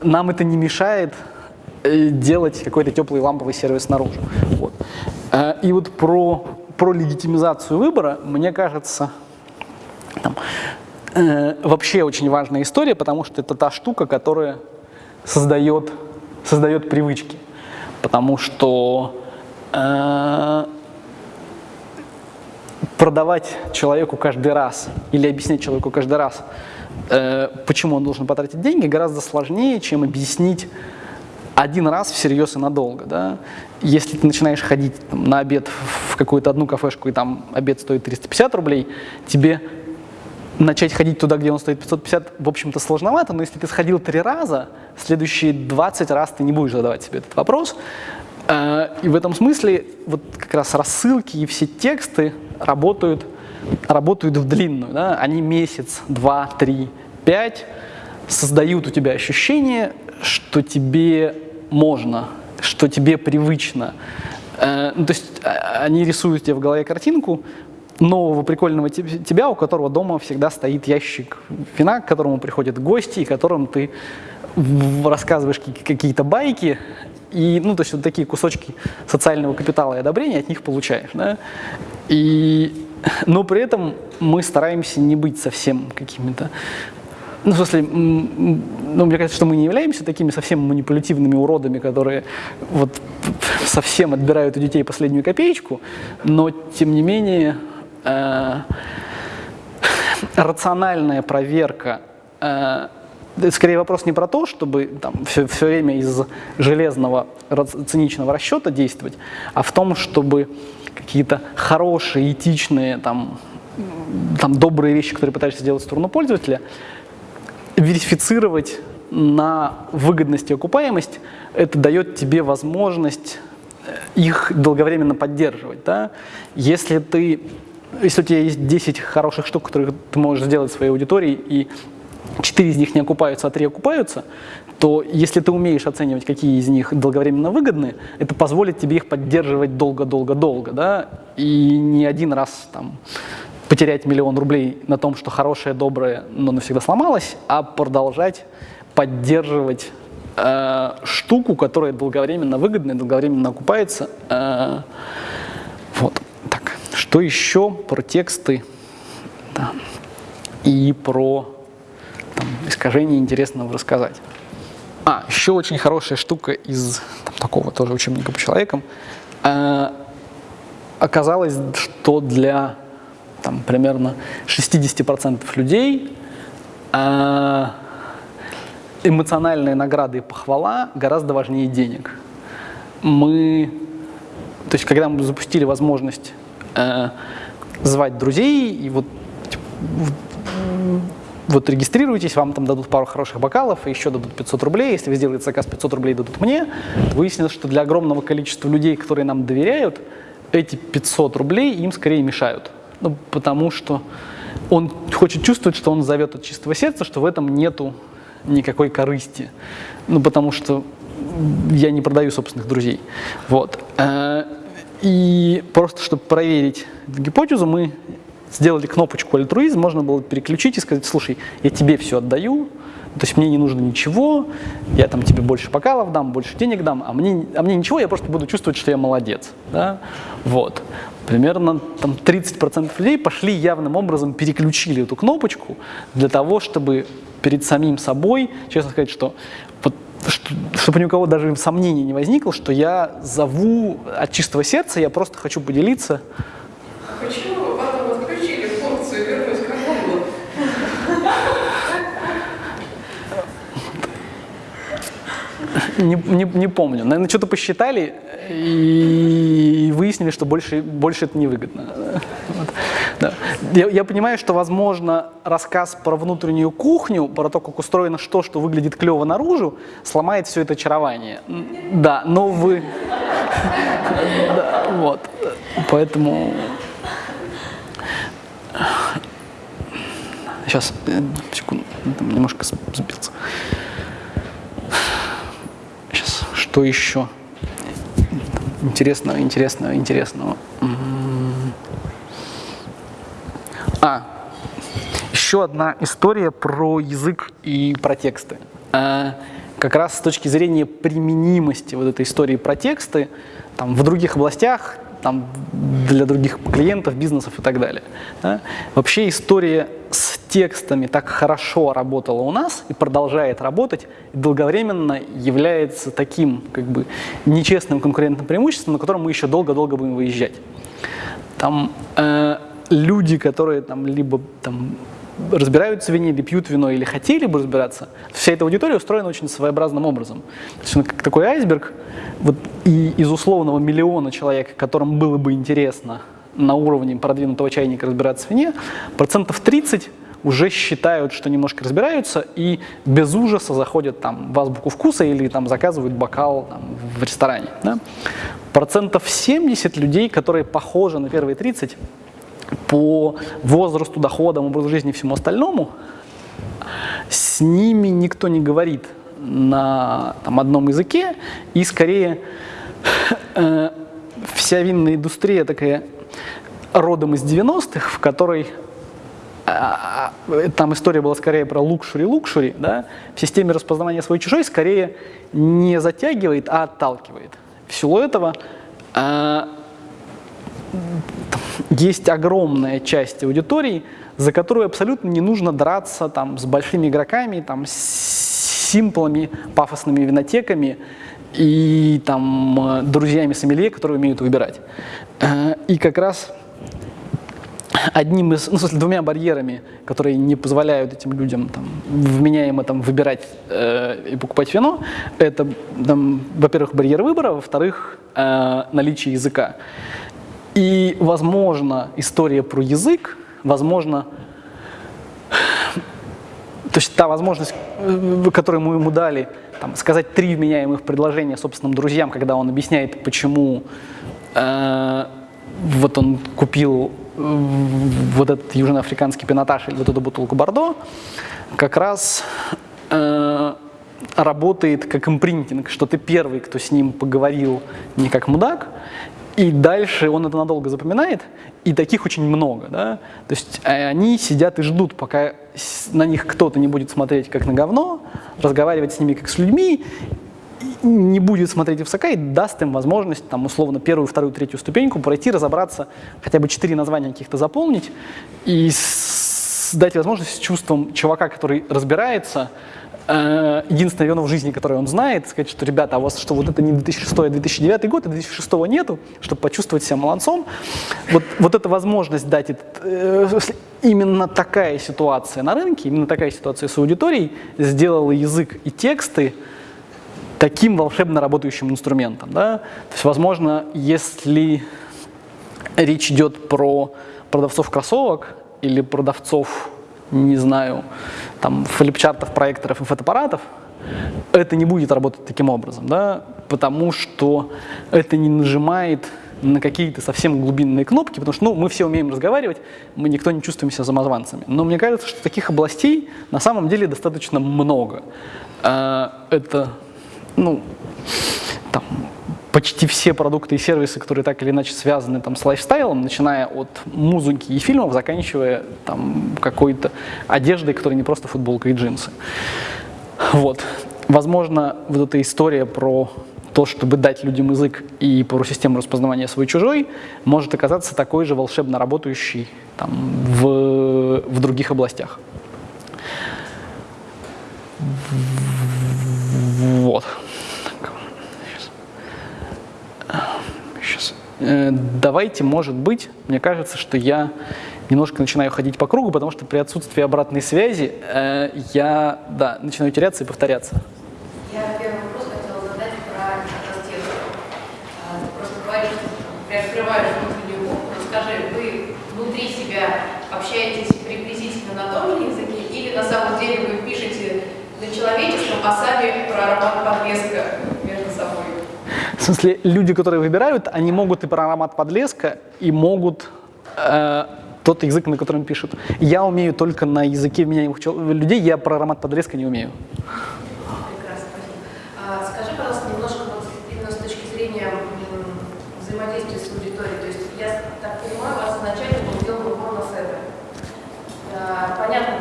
нам это не мешает э, делать какой-то теплый ламповый сервис снаружи. Вот. Э, и вот про, про легитимизацию выбора, мне кажется, там, э, вообще очень важная история, потому что это та штука, которая создает, создает привычки. Потому что э, продавать человеку каждый раз или объяснять человеку каждый раз, э, почему он должен потратить деньги, гораздо сложнее, чем объяснить один раз всерьез и надолго. Да? Если ты начинаешь ходить там, на обед в какую-то одну кафешку, и там обед стоит 350 рублей, тебе начать ходить туда, где он стоит 550, в общем-то, сложновато, но если ты сходил три раза, следующие 20 раз ты не будешь задавать себе этот вопрос. Э, и в этом смысле вот как раз рассылки и все тексты работают, работают в длинную. Да? Они месяц, два, три, пять создают у тебя ощущение, что тебе можно, что тебе привычно. Э, ну, то есть а, они рисуют тебе в голове картинку, нового прикольного тебя, у которого дома всегда стоит ящик вина, к которому приходят гости, и которым ты рассказываешь какие-то байки, и, ну, то есть вот такие кусочки социального капитала и одобрения от них получаешь, да? И, но при этом мы стараемся не быть совсем какими-то ну, в смысле, ну, мне кажется, что мы не являемся такими совсем манипулятивными уродами, которые вот совсем отбирают у детей последнюю копеечку, но, тем не менее, э, рациональная проверка э, скорее вопрос не про то, чтобы там, все, все время из железного циничного расчета действовать, а в том, чтобы какие-то хорошие, этичные, там, там, добрые вещи, которые пытаешься сделать в сторону пользователя, верифицировать на выгодность и окупаемость, это дает тебе возможность э, их долговременно поддерживать. Да? Если ты если у тебя есть 10 хороших штук, которые ты можешь сделать своей аудитории, и 4 из них не окупаются, а 3 окупаются, то если ты умеешь оценивать, какие из них долговременно выгодны, это позволит тебе их поддерживать долго-долго-долго, да, и не один раз там потерять миллион рублей на том, что хорошее, доброе, но навсегда сломалось, а продолжать поддерживать э, штуку, которая долговременно выгодна и долговременно окупается. Э, вот. Что еще про тексты да. и про там, искажение интересного рассказать. А, еще очень хорошая штука из там, такого тоже учебника по человекам. Э, оказалось, что для там, примерно 60% людей э, эмоциональные награды и похвала гораздо важнее денег. Мы, то есть когда мы запустили возможность э, звать друзей, и вот типа, вот регистрируйтесь, вам там дадут пару хороших бокалов, и еще дадут 500 рублей. Если вы сделаете заказ, 500 рублей дадут мне. Выяснилось, что для огромного количества людей, которые нам доверяют, эти 500 рублей им скорее мешают. Ну, потому что он хочет чувствовать, что он зовет от чистого сердца, что в этом нету никакой корысти. Ну, потому что я не продаю собственных друзей. Вот. И просто, чтобы проверить гипотезу, мы сделали кнопочку альтруизм, можно было переключить и сказать, слушай, я тебе все отдаю, то есть мне не нужно ничего, я там тебе больше бокалов дам, больше денег дам, а мне, а мне ничего, я просто буду чувствовать, что я молодец. Да? Вот. Примерно там, 30% людей пошли явным образом, переключили эту кнопочку для того, чтобы перед самим собой, честно сказать, что, чтобы ни у кого даже сомнений не возникло, что я зову от чистого сердца, я просто хочу поделиться. Почему Не, не, не помню. Наверное, что-то посчитали и выяснили, что больше, больше это невыгодно. Вот. Да. Я, я понимаю, что, возможно, рассказ про внутреннюю кухню, про то, как устроено что, что выглядит клево наружу, сломает все это очарование. Да, но вы... Вот. Поэтому... Сейчас, э, секунду, немножко сбился. Что еще? Интересного, интересного, интересного. А, еще одна история про язык и про тексты. Э, как раз с точки зрения применимости вот этой истории про тексты там, в других областях, там, для других клиентов, бизнесов и так далее. Да? Вообще история с текстами так хорошо работала у нас и продолжает работать, и долговременно является таким как бы нечестным конкурентным преимуществом, на котором мы еще долго-долго будем выезжать. Там э, люди, которые там либо там разбираются в вине, или пьют вино, или хотели бы разбираться, вся эта аудитория устроена очень своеобразным образом. То есть он как такой айсберг, вот и из условного миллиона человек, которым было бы интересно на уровне продвинутого чайника разбираться в вине, процентов 30 уже считают, что немножко разбираются и без ужаса заходят там в азбуку вкуса или там заказывают бокал там, в ресторане. Да? Процентов 70 людей, которые похожи на первые 30, по возрасту, доходам, образу жизни и всему остальному, с ними никто не говорит на там, одном языке, и скорее э, вся винная индустрия такая родом из 90-х, в которой э, там история была скорее про лукшури-лукшури, да, в системе распознавания свой-чужой скорее не затягивает, а отталкивает. В силу этого э, есть огромная часть аудитории, за которую абсолютно не нужно драться там, с большими игроками, там, с симплами, пафосными винотеками и там, друзьями сомелье, которые умеют выбирать. Э, и как раз одним из, ну, в смысле, двумя барьерами, которые не позволяют этим людям там, вменяемо там, выбирать э, и покупать вино, это, во-первых, барьер выбора, во-вторых, э, наличие языка. И, возможно, история про язык, возможно, то есть та возможность, э, которую мы ему дали, там, сказать три вменяемых предложения собственным друзьям, когда он объясняет, почему э, вот он купил э, вот этот южноафриканский пинотаж или вот эту бутылку Бордо, как раз э, работает как импринтинг, что ты первый, кто с ним поговорил не как мудак, и дальше он это надолго запоминает, и таких очень много. Да? То есть э, они сидят и ждут, пока на них кто-то не будет смотреть как на говно, разговаривать с ними как с людьми, не будет смотреть высока и даст им возможность, там, условно, первую, вторую, третью ступеньку пройти, разобраться, хотя бы четыре названия каких-то заполнить и дать возможность с чувством чувака, который разбирается, единственное вино в жизни, которое он знает, сказать, что, ребята, а у вас что, вот это не 2006, а 2009 год, а 2006 нету, чтобы почувствовать себя молодцом. Вот, вот эта возможность дать, э, именно такая ситуация на рынке, именно такая ситуация с аудиторией сделала язык и тексты таким волшебно работающим инструментом. Да? То есть, возможно, если речь идет про продавцов кроссовок или продавцов не знаю, там, флипчартов, проекторов и фотоаппаратов, это не будет работать таким образом, да, потому что это не нажимает на какие-то совсем глубинные кнопки, потому что ну, мы все умеем разговаривать, мы никто не чувствуем себя замазанцами. Но мне кажется, что таких областей на самом деле достаточно много. А, это, ну, там, почти все продукты и сервисы, которые так или иначе связаны там, с лайфстайлом, начиная от музыки и фильмов, заканчивая там, какой-то одеждой, которая не просто футболка и джинсы. Вот. Возможно, вот эта история про то, чтобы дать людям язык и про систему распознавания свой-чужой, может оказаться такой же волшебно работающей там, в, в других областях. Вот. Э, давайте, может быть, мне кажется, что я немножко начинаю ходить по кругу, потому что при отсутствии обратной связи э, я да, начинаю теряться и повторяться. Я первый вопрос хотела задать про тестов. А, просто говоришь, приоткрываешь внутреннюю кухню. Расскажи, вы внутри себя общаетесь приблизительно на том языке или на самом деле вы пишете на человеческом, а сами про аромат подлеска между собой? В смысле, люди, которые выбирают, они могут и про аромат подлеска, и могут э, тот язык, на котором пишут. Я умею только на языке вменяемых людей, я про аромат подлеска не умею. Прекрасно, спасибо. А, скажи, пожалуйста, немножко вот именно с точки зрения взаимодействия с аудиторией. То есть я так понимаю, у вас изначально был сделан упор на себя. А, понятно,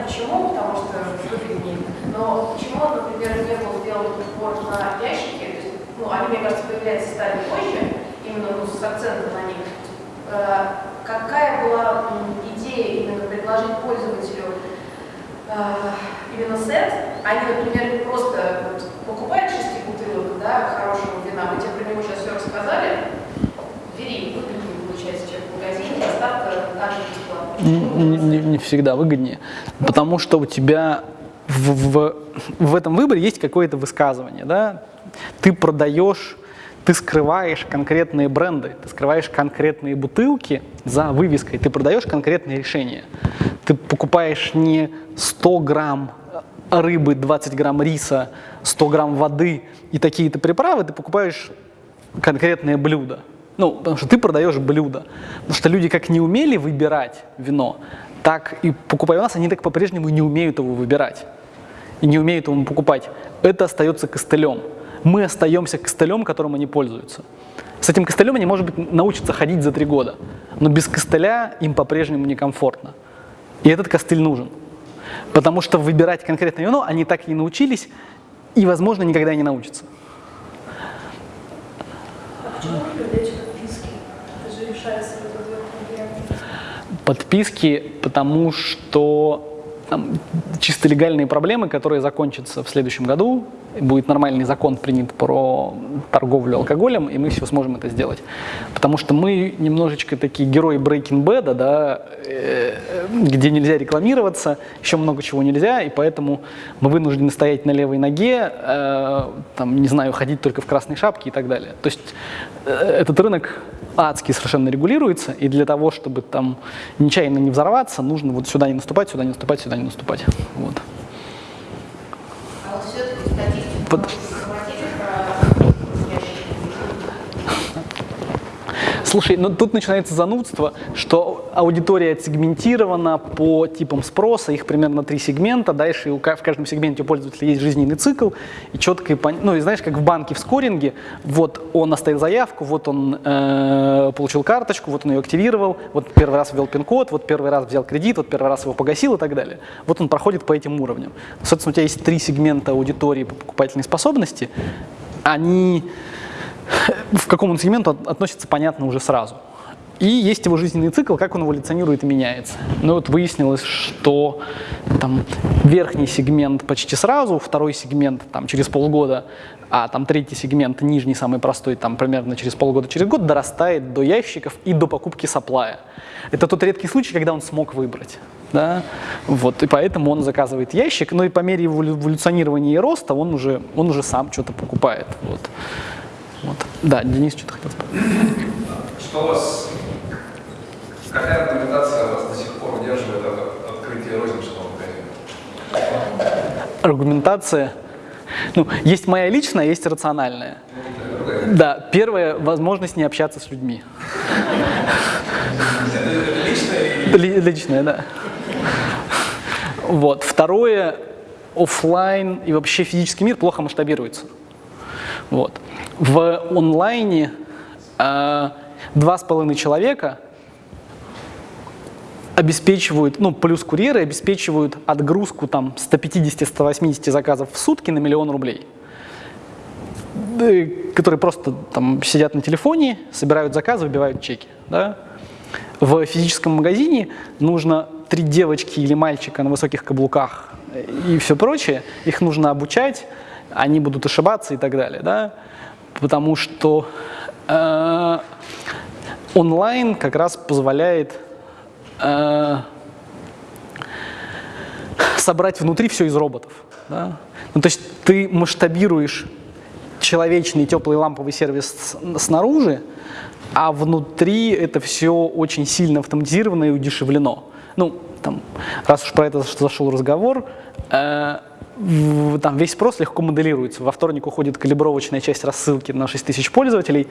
на ящики, то есть, ну, они, мне кажется, появляются стали позже, именно ну, с акцентом на них. Э, какая была идея именно предложить пользователю э, именно сет, а не, например, просто покупает шести бутылок да, хорошего вина, вы тебе про него сейчас все рассказали, бери, выгоднее получается, чем в магазине, доставка также бесплатно. Не, не, не всегда выгоднее, потому что у тебя в, в, в этом выборе есть какое-то высказывание, да? Ты продаешь, ты скрываешь конкретные бренды, ты скрываешь конкретные бутылки за вывеской, ты продаешь конкретные решения. Ты покупаешь не 100 грамм рыбы, 20 грамм риса, 100 грамм воды и такие-то приправы, ты покупаешь конкретное блюдо. Ну, потому что ты продаешь блюдо. Потому что люди как не умели выбирать вино, так и покупая у нас, они так по-прежнему не умеют его выбирать. И не умеют его покупать. Это остается костылем. Мы остаемся костылем, которым они пользуются. С этим костылем они, может быть, научатся ходить за три года. Но без костыля им по-прежнему некомфортно. И этот костыль нужен. Потому что выбирать конкретное вино они так и не научились, и, возможно, никогда не научатся. Подписки, потому что там, чисто легальные проблемы, которые закончатся в следующем году. Будет нормальный закон принят про торговлю алкоголем, и мы все сможем это сделать. Потому что мы немножечко такие герои Breaking Bad, да, э, где нельзя рекламироваться, еще много чего нельзя, и поэтому мы вынуждены стоять на левой ноге, э, там, не знаю, ходить только в красной шапке и так далее. То есть э, этот рынок адски совершенно регулируется, и для того, чтобы там нечаянно не взорваться, нужно вот сюда не наступать, сюда не наступать, сюда не наступать. Вот. А статистику Под- можете захватить про ящики? Слушай, ну тут начинается занудство, что аудитория отсегментирована по типам спроса, их примерно три сегмента, дальше в каждом сегменте у пользователя есть жизненный цикл, и четко, ну и знаешь, как в банке в скоринге, вот он оставил заявку, вот он э, получил карточку, вот он ее активировал, вот первый раз ввел пин-код, вот первый раз взял кредит, вот первый раз его погасил и так далее. Вот он проходит по этим уровням. Собственно, у тебя есть три сегмента аудитории по покупательной способности, они в каком он сегменту от- относится, понятно уже сразу. И есть его жизненный цикл, как он эволюционирует и меняется. Ну вот выяснилось, что там верхний сегмент почти сразу, второй сегмент там через полгода, а там третий сегмент, нижний, самый простой, там примерно через полгода, через год дорастает до ящиков и до покупки саплая. Это тот редкий случай, когда он смог выбрать. Да? Вот, и поэтому он заказывает ящик, но и по мере эволюционирования и роста он уже, он уже сам что-то покупает. Вот. Вот. Да, Денис что-то хотел спросить. Что у вас, какая аргументация вас до сих пор удерживает от открытия розничного магазина? Аргументация. Ну, есть моя личная, есть рациональная. Да, первое – возможность не общаться с людьми. Это личное да. Вот. Второе – оффлайн и вообще физический мир плохо масштабируется. Вот. В онлайне э, два с половиной человека обеспечивают, ну, плюс курьеры обеспечивают отгрузку там 150-180 заказов в сутки на миллион рублей. Э, Которые просто там сидят на телефоне, собирают заказы, выбивают чеки. Да? В физическом магазине нужно три девочки или мальчика на высоких каблуках э, и все прочее. Их нужно обучать, они будут ошибаться и так далее. Да? Потому что э, онлайн как раз позволяет э, собрать внутри все из роботов. да. Ну, то есть ты масштабируешь человечный теплый ламповый сервис снаружи, а внутри это все очень сильно автоматизировано и удешевлено. Ну, там, раз уж про это заш- зашел разговор, э, там весь спрос легко моделируется. Во вторник уходит калибровочная часть рассылки на 6 тысяч пользователей.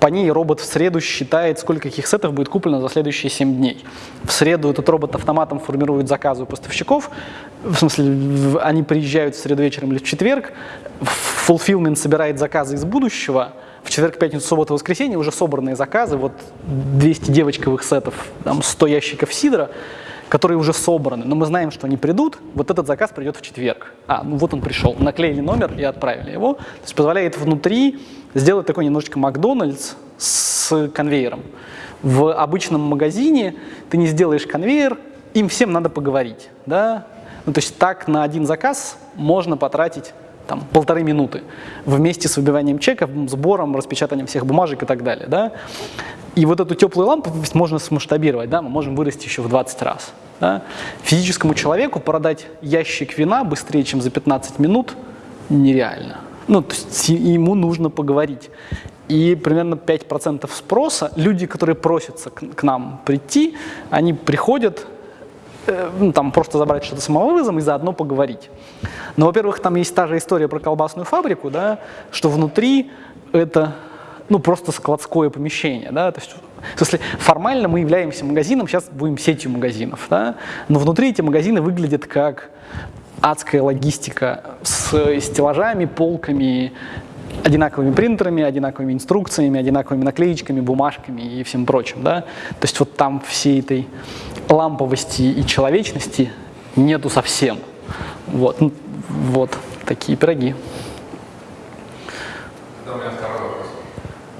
По ней робот в среду считает, сколько каких сетов будет куплено за следующие 7 дней. В среду этот робот автоматом формирует заказы у поставщиков. В смысле, они приезжают в среду вечером или в четверг. Fulfillment собирает заказы из будущего. В четверг, пятницу, субботу, воскресенье уже собранные заказы. Вот 200 девочковых сетов, там 100 ящиков сидра. Которые уже собраны, но мы знаем, что они придут, вот этот заказ придет в четверг. А, ну вот он пришел, наклеили номер и отправили его. То есть позволяет внутри сделать такой немножечко Макдональдс с конвейером. В обычном магазине ты не сделаешь конвейер, им всем надо поговорить. Да? Ну, то есть так на один заказ можно потратить там, полторы минуты вместе с выбиванием чеков, сбором, распечатанием всех бумажек и так далее. Да? И вот эту теплую лампу можно смасштабировать, да? мы можем вырасти еще в 20 раз. Да? Физическому человеку продать ящик вина быстрее, чем за 15 минут, нереально. Ну, то есть ему нужно поговорить. И примерно 5% спроса, люди, которые просятся к, к нам прийти, они приходят, ну, там просто забрать что-то самовывозом и заодно поговорить. Но, во-первых, там есть та же история про колбасную фабрику, да, что внутри это ну, просто складское помещение. Да? То есть, в смысле, формально мы являемся магазином, сейчас будем сетью магазинов, да? но внутри эти магазины выглядят как адская логистика с стеллажами, полками, одинаковыми принтерами, одинаковыми инструкциями, одинаковыми наклеечками, бумажками и всем прочим. Да? То есть вот там всей этой ламповости и человечности нету совсем. Вот, вот такие пироги. Да, у меня второй вопрос.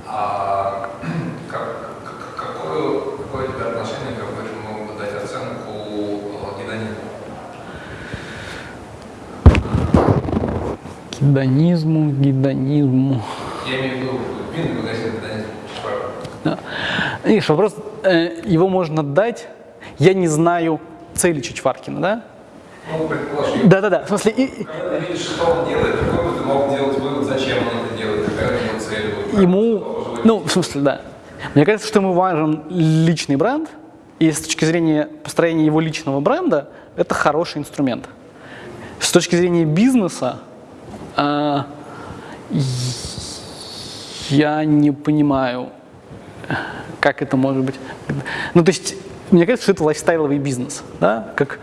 А как, как, какое, какое у тебя отношение, ты мог бы дать оценку э, гедонизму? Гедонизму, гедонизму. Я имею в виду винный магазин гедонизм. Да. Видишь, вопрос, э, его можно дать, я не знаю цели Чичваркина, да? Ну, предположим. Да-да-да, в смысле, и, Когда ты видишь, что он делает, какой бы ты мог делать вывод, зачем он это делает, какая у него цель будет. ему, ну, в смысле, да. Мне кажется, что ему важен личный бренд, и с точки зрения построения его личного бренда, это хороший инструмент. С точки зрения бизнеса, а, я не понимаю, как это может быть. Ну, то есть, мне кажется, что это лайфстайловый бизнес, да, как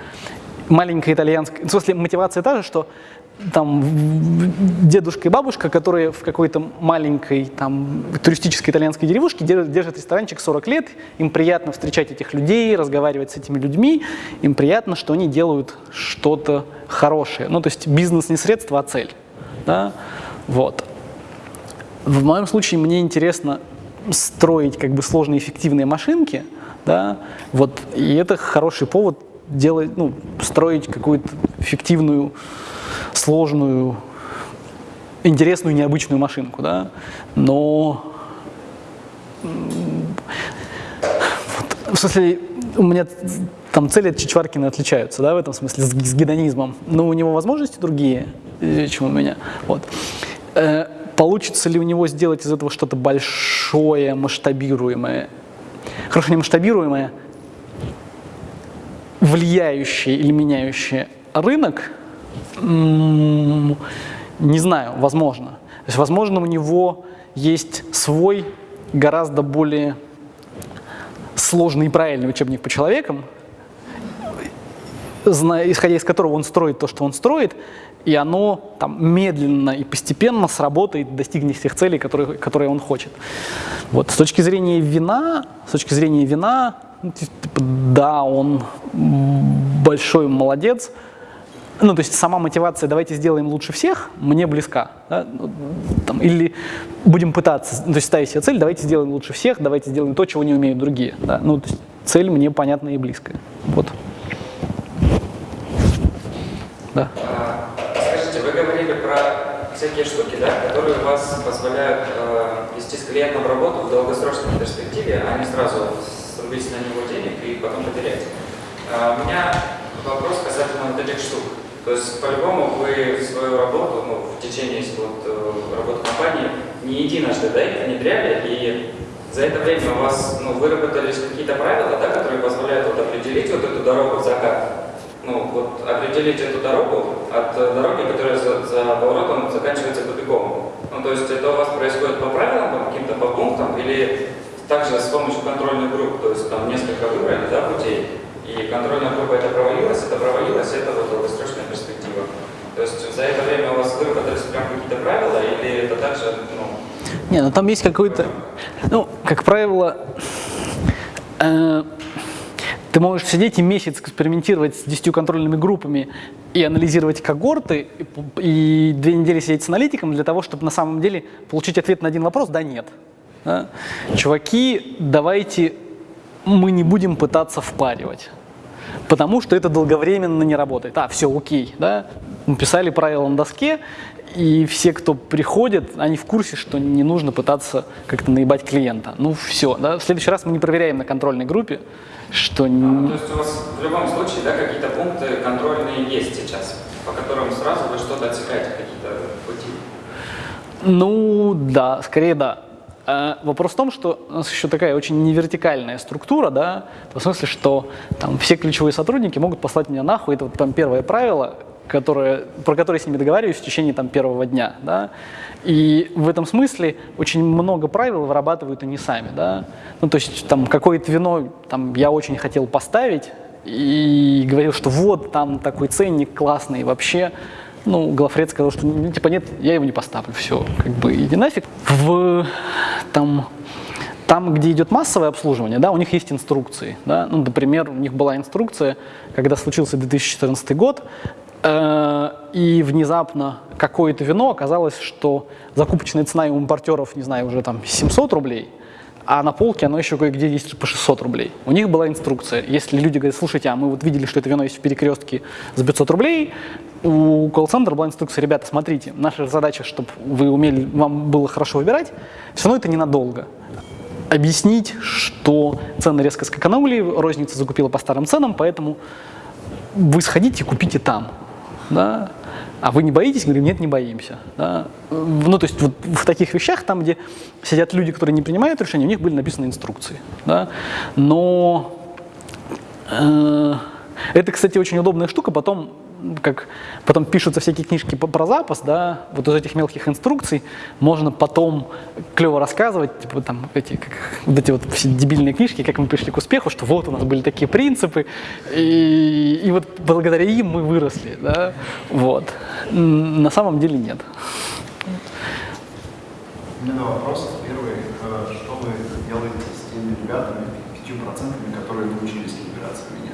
маленькая итальянская, в смысле, мотивация та же, что там дедушка и бабушка, которые в какой-то маленькой там туристической итальянской деревушке держат, держат ресторанчик 40 лет, им приятно встречать этих людей, разговаривать с этими людьми, им приятно, что они делают что-то хорошее. Ну, то есть бизнес не средство, а цель. Да? Вот. В моем случае мне интересно строить как бы сложные эффективные машинки, да, вот, и это хороший повод делать, ну, строить какую-то эффективную, сложную, интересную, необычную машинку, да, но в смысле, у меня там цели от Чичваркина отличаются, да, в этом смысле, с, с гедонизмом, но у него возможности другие, э, чем у меня, вот. Э, Получится ли у него сделать из этого что-то большое, масштабируемое? Хорошо, не масштабируемое, влияющее или меняющее рынок, не знаю, возможно. То есть, возможно, у него есть свой гораздо более сложный и правильный учебник по человекам, исходя из которого он строит то, что он строит, и оно там медленно и постепенно сработает, достигнет тех целей, которые, которые он хочет. Вот. С точки зрения вина, с точки зрения вина, ну, типа, да, он большой молодец. Ну, то есть сама мотивация «давайте сделаем лучше всех» мне близка. да. Ну, там, или будем пытаться, то есть ставить себе цель «давайте сделаем лучше всех», «давайте сделаем то, чего не умеют другие». Да. Ну, то есть цель мне понятна и близкая. Вот. Да. А, Скажите, вы говорили про всякие штуки, да, которые вас позволяют э, вести с клиентом работу в долгосрочной перспективе, а не сразу срубить на него денег и потом потерять. А, у меня вопрос касательно вот этих штук. То есть, по-любому, вы свою работу, ну, в течение вот, э, работы компании не единожды, да, их внедряли, и за это время у вас, ну, выработались какие-то правила, да, которые позволяют вот определить вот эту дорогу в закат, ну, вот определить эту дорогу от дороги, которая за, за поворотом заканчивается тупиком. Ну, то есть это у вас происходит по правилам, по каким-то по пунктам, или также с помощью контрольных групп, то есть там несколько выбрали, да, путей, и контрольная группа это провалилась, это провалилось, это вот долгосрочная перспектива. То есть за это время у вас выработались прям какие-то правила, или это также, ну, Не, ну там есть какой-то, ну, как правило, э, Ты можешь сидеть и месяц экспериментировать с 10 контрольными группами и анализировать когорты, и, и две недели сидеть с аналитиком для того, чтобы на самом деле получить ответ на один вопрос «да, нет». Да? Чуваки, давайте мы не будем пытаться впаривать, потому что это долговременно не работает. А, все, окей, да? Мы писали правила на доске, и все, кто приходит, они в курсе, что не нужно пытаться как-то наебать клиента. Ну все, да? в следующий раз мы не проверяем на контрольной группе, что... А, ну, то есть у вас в любом случае да, какие-то пункты контрольные есть сейчас, по которым сразу вы что-то отсекаете, какие-то пути? Ну да, скорее да. А вопрос в том, что у нас еще такая очень невертикальная структура, да, в смысле, что там все ключевые сотрудники могут послать меня нахуй, это вот там первое правило, которое, про которое я с ними договариваюсь в течение там первого дня, да, и в этом смысле очень много правил вырабатывают они сами, да, ну то есть там какое-то вино там я очень хотел поставить и говорил, что вот там такой ценник классный вообще, ну, Глафред сказал, что ну, типа нет, я его не поставлю, все, как бы иди нафиг. В, там, там, где идет массовое обслуживание, да, у них есть инструкции. Да? Ну, например, у них была инструкция, когда случился 2014 год, и внезапно какое-то вино оказалось, что закупочная цена у импортеров, не знаю, уже там 700 рублей, а на полке оно еще кое-где есть по 600 рублей. У них была инструкция. Если люди говорят, слушайте, а мы вот видели, что это вино есть в перекрестке за 500 рублей, у колл-центра была инструкция, ребята, смотрите, наша задача, чтобы вы умели, вам было хорошо выбирать, все равно это ненадолго. Объяснить, что цены резко скаканули, розница закупила по старым ценам, поэтому вы сходите купите там. Да? А вы не боитесь? Говорим, нет, не боимся. Да? Ну, то есть вот в таких вещах, там, где сидят люди, которые не принимают решения, у них были написаны инструкции. Да? Но э, это, кстати, очень удобная штука. Потом как потом пишутся всякие книжки про запас, да, вот из этих мелких инструкций можно потом клево рассказывать, типа там эти, как, вот эти вот все дебильные книжки, как мы пришли к успеху, что вот у нас были такие принципы, и, и вот благодаря им мы выросли, да, вот. На самом деле нет. У меня два вопроса. Первый, э, что вы делаете с теми ребятами, пятью процентами, которые научились калибрации меня?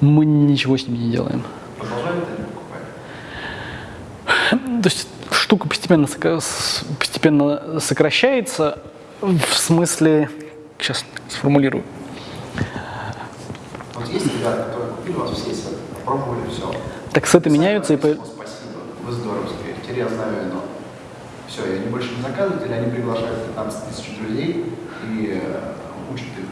Мы ничего с ними не делаем. Продолжают они покупать? То есть штука постепенно, постепенно сокращается в смысле, сейчас сформулирую. Вот есть ребята, которые купили у вас все, попробовали все. Так сеты меняются и... По... Спасибо, вы здоровские, теперь я знаю вино. Все, и они больше не заказывают, или они приглашают 15 тысяч друзей и э, учат их.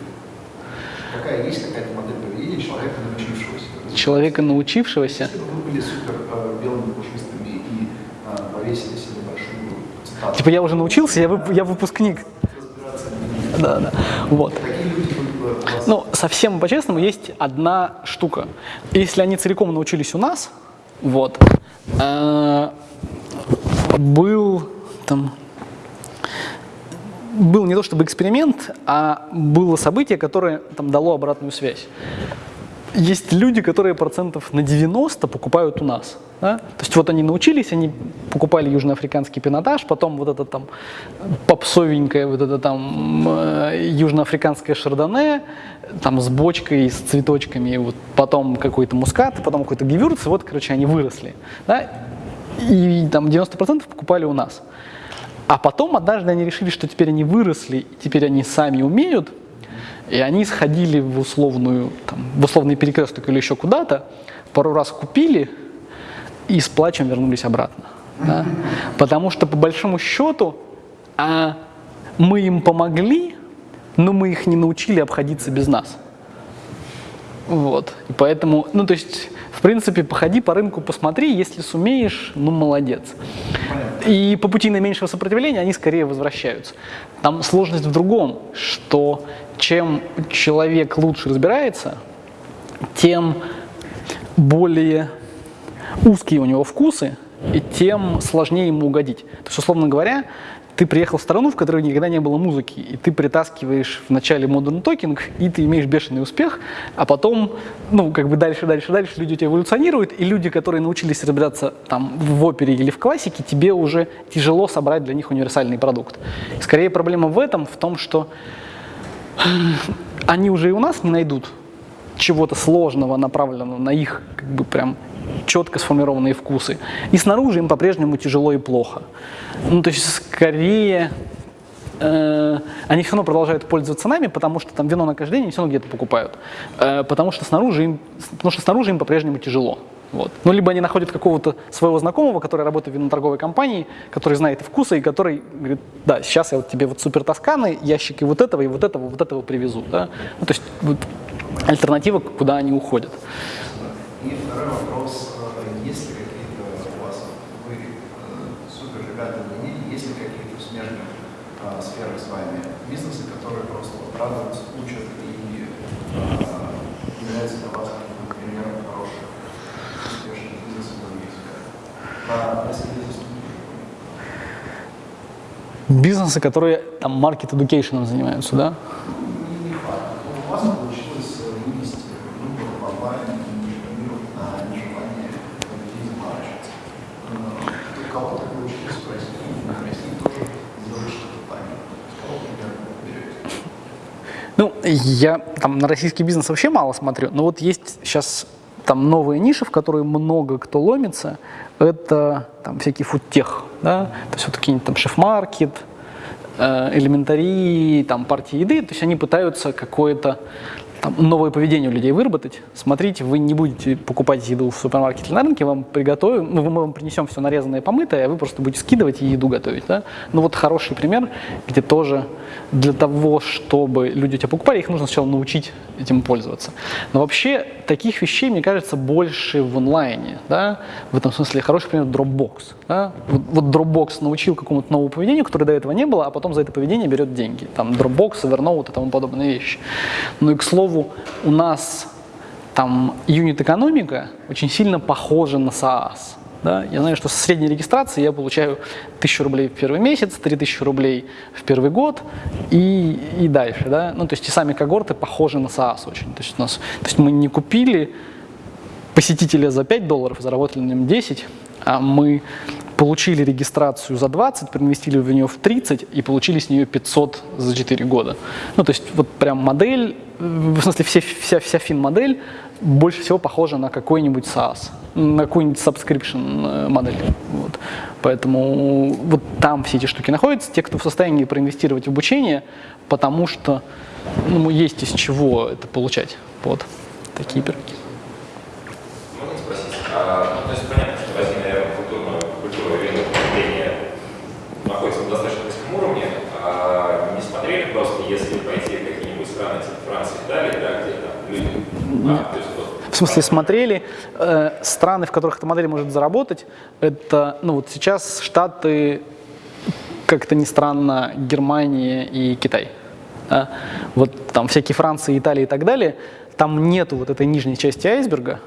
Какая есть какая-то модель поведения человека, научившегося? Человека, научившегося? Э, э. Типа я уже научился, я, вып, я выпускник. Да, да. Вот. Ну, совсем по-честному, есть одна штука. Если они целиком научились у нас, вот, э, был там был не то чтобы эксперимент, а было событие, которое там дало обратную связь. Есть люди, которые процентов на 90 покупают у нас. Да? То есть вот они научились, они покупали южноафриканский пинотаж, потом вот это там попсовенькое, вот это там э, южноафриканское шардоне, там с бочкой, с цветочками, вот потом какой-то мускат, потом какой-то гевюрц, вот, короче, они выросли. Да? И там 90% покупали у нас. А потом однажды они решили, что теперь они выросли, теперь они сами умеют, и они сходили в, условную, там, в условный перекресток или еще куда-то, пару раз купили и с плачем вернулись обратно. Да? Потому что по большому счету а, мы им помогли, но мы их не научили обходиться без нас. Вот. И поэтому, ну то есть, в принципе, походи по рынку, посмотри, если сумеешь, ну молодец. И по пути наименьшего сопротивления они скорее возвращаются. Там сложность в другом, что чем человек лучше разбирается, тем более узкие у него вкусы, и тем сложнее ему угодить. То есть, условно говоря, ты приехал в страну, в которой никогда не было музыки, и ты притаскиваешь в начале Modern Talking, и ты имеешь бешеный успех, а потом, ну, как бы дальше, дальше, дальше люди у тебя эволюционируют, и люди, которые научились разбираться там в опере или в классике, тебе уже тяжело собрать для них универсальный продукт. Скорее проблема в этом, в том, что они уже и у нас не найдут чего-то сложного, направленного на их как бы прям четко сформированные вкусы. И снаружи им по-прежнему тяжело и плохо. Ну, то есть скорее э, они все равно продолжают пользоваться нами, потому что там вино на каждый день они все равно где-то покупают. Э, потому, что снаружи им, потому что снаружи им по-прежнему тяжело. Вот. Ну, либо они находят какого-то своего знакомого, который работает в виноторговой компании, который знает вкусы и который говорит, да, сейчас я вот тебе вот супер тосканы, ящики вот этого и вот этого, вот этого привезу. Да? Ну, то есть вот, альтернатива, куда они уходят. И второй вопрос. э, Есть ли какие-то у вас, вы э, супер ребята мнении, есть ли какие-то в смежных э, сферах с вами бизнесы, которые просто вот радуются, учат и э, являются для вас примером хороших, успешных бизнесов? Про если бизнес Бизнесы, которые там маркет education занимаются, да? не факт. У вас получилось э, вынести выбор в онлайн и рекламировать на нежелание людей заморачиваться. Э, У кого так получилось в России, в России тоже сделать что-то так. С кого пример берете? Ну, я там на российский бизнес вообще мало смотрю, но вот есть сейчас там новые ниши, в которые много кто ломится, это там всякий фудтех, да, то есть вот какие-нибудь там шеф-маркет, э, элементари, там партии еды, то есть они пытаются какое-то там, новое поведение у людей выработать. Смотрите, вы не будете покупать еду в супермаркете на рынке, вам приготовим, ну, мы вам принесем все нарезанное, помытое, а вы просто будете скидывать и еду готовить. Да? Ну вот хороший пример, где тоже для того, чтобы люди тебя покупали, их нужно сначала научить этим пользоваться. Но вообще таких вещей, мне кажется, больше в онлайне. Да? В этом смысле хороший пример Dropbox. Да? Вот, вот Dropbox научил какому-то новому поведению, которое до этого не было, а потом за это поведение берет деньги. Там Dropbox, Evernote и тому подобные вещи. Ну и к слову, у нас там юнит-экономика очень сильно похожа на SaaS. Да? Я знаю, что со средней регистрации я получаю 1000 рублей в первый месяц, 3000 рублей в первый год и, и дальше. Да? Ну, то есть и сами когорты похожи на SaaS очень. То есть, у нас, то есть мы не купили посетителя за 5 долларов, заработали на нем 10, а мы получили регистрацию за 20, проинвестили в нее в 30 и получили с нее 500 за 4 года. Ну, то есть вот прям модель, в смысле все, вся, вся фин-модель больше всего похожа на какой-нибудь SaaS, на какую-нибудь subscription э, модель. Вот. Поэтому вот там все эти штуки находятся, те, кто в состоянии проинвестировать в обучение, потому что ну, есть из чего это получать. Вот такие пироги. Можно спросить? А, ну, то есть понятно, что в России, наверное, культурно, культура винного потребления находится на достаточно низком уровне. А не смотрели просто, если пойти в какие-нибудь страны, типа Франции, Италии, да, где там люди... А, то есть вот В смысле, смотрели э, страны, в которых эта модель может заработать. Это, ну вот сейчас Штаты, как-то ни странно, Германия и Китай. да. Вот там всякие Франции, Италии и так далее, там нету вот этой нижней части айсберга,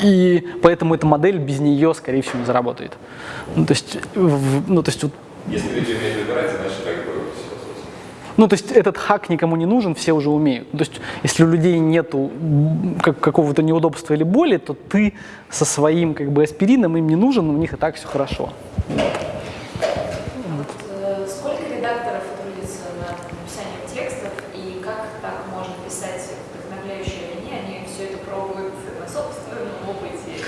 и поэтому эта модель без нее, скорее всего, не заработает. Ну, то есть, в- ну, то есть вот Если люди умеют выбирать, значит, как бы все, собственно. Ну, то есть этот хак никому не нужен, все уже умеют. То есть если у людей нету как- какого-то неудобства или боли, то ты со своим как бы аспирином им не нужен, у них и так все хорошо. Э, Сколько редакторов трудится над написанием текстов и как так можно писать вдохновляющие линии? Они все это пробуют на собственном опыте.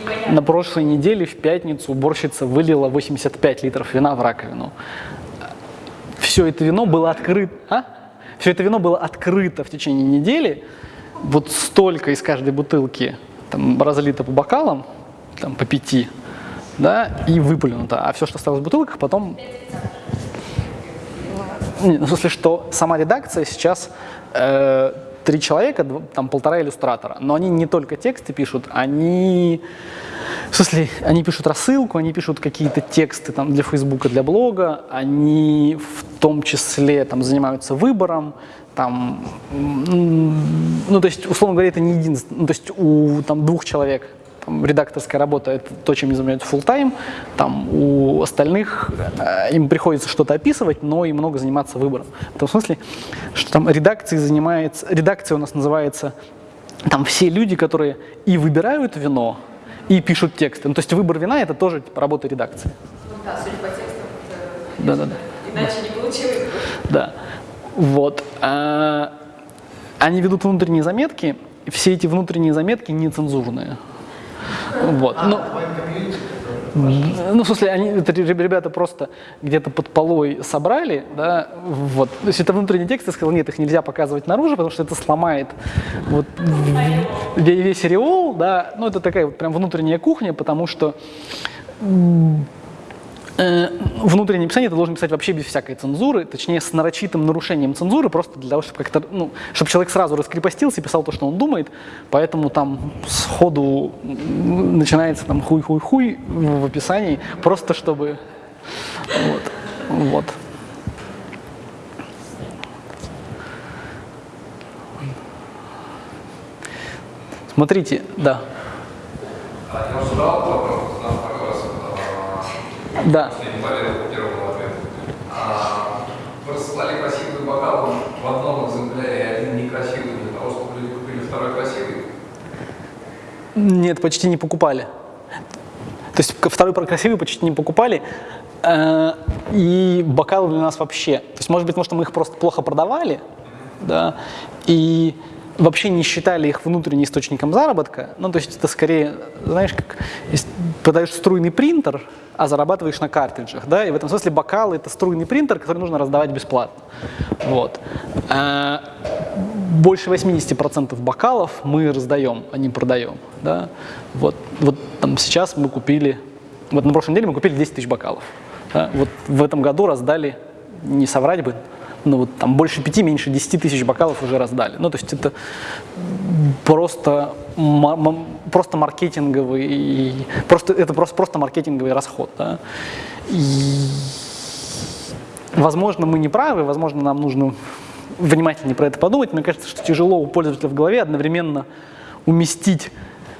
Непонятно. На прошлой неделе в пятницу уборщица вылила 85 литров вина в раковину. Все это вино было открыто. А? Все это вино было открыто в течение недели. Вот столько из каждой бутылки там, разлито по бокалам, там, по пяти, да, и выплюнуто. А все, что осталось в бутылках, потом Не, ну, в смысле, что сама редакция сейчас э, три человека, там полтора иллюстратора, но они не только тексты пишут, они, в смысле, они пишут рассылку, они пишут какие-то тексты там для Фейсбука, для блога, они в том числе там занимаются выбором, там, ну то есть, условно говоря, это не единственное, ну, то есть у там двух человек там, редакторская работа это то, чем они занимаются full time там у остальных э, им приходится что-то описывать, но и много заниматься выбором. В том смысле, что там редакцией занимается, редакция у нас называется там все люди, которые и выбирают вино, и пишут тексты. Ну, то есть выбор вина это тоже типа, работа редакции. Ну да, судя по текстам, это Да-да-да. иначе не получилось. Да. Вот. А, они ведут внутренние заметки, все эти внутренние заметки нецензурные. Вот. А, Ну, ну, в смысле, они, ребята просто где-то под полой собрали, да, вот. То есть это внутренний текст, я сказал, нет, их нельзя показывать наружу, потому что это сломает вот весь ореол, да, ну, это такая вот прям внутренняя кухня, потому что внутреннее писание ты должен писать вообще без всякой цензуры, точнее, с нарочитым нарушением цензуры, просто для того, чтобы как-то, ну, чтобы человек сразу раскрепостился и писал то, что он думает, поэтому там сходу начинается там хуй-хуй-хуй в описании, просто чтобы, вот, вот. Смотрите, да, А я уже задал вопрос, задал второй раз. а, да. Вы рассылали красивый бокал в одном экземпляре, и один некрасивый для того, чтобы люди купили второй красивый. Нет, почти не покупали. То есть второй красивый почти не покупали. Э, И бокалы для нас вообще. То есть, может быть, потому что мы их просто плохо продавали, да, и вообще не считали их внутренним источником заработка. Ну, то есть это скорее, знаешь, как если продаешь струйный принтер, а зарабатываешь на картриджах, да, и в этом смысле бокалы это струйный принтер, который нужно раздавать бесплатно. Вот. Э, больше 80% бокалов мы раздаем, а не продаем. Да? Вот, вот там сейчас мы купили, вот на прошлой неделе мы купили 10 тысяч бокалов. Да? Вот в этом году раздали, не соврать бы, но вот там больше 5, меньше 10 тысяч бокалов уже раздали. Ну, то есть это просто, просто маркетинговый, просто, это просто, просто маркетинговый расход. Да? И Возможно, мы не правы, возможно, нам нужно внимательнее про это подумать. Мне кажется, что тяжело у пользователя в голове одновременно уместить,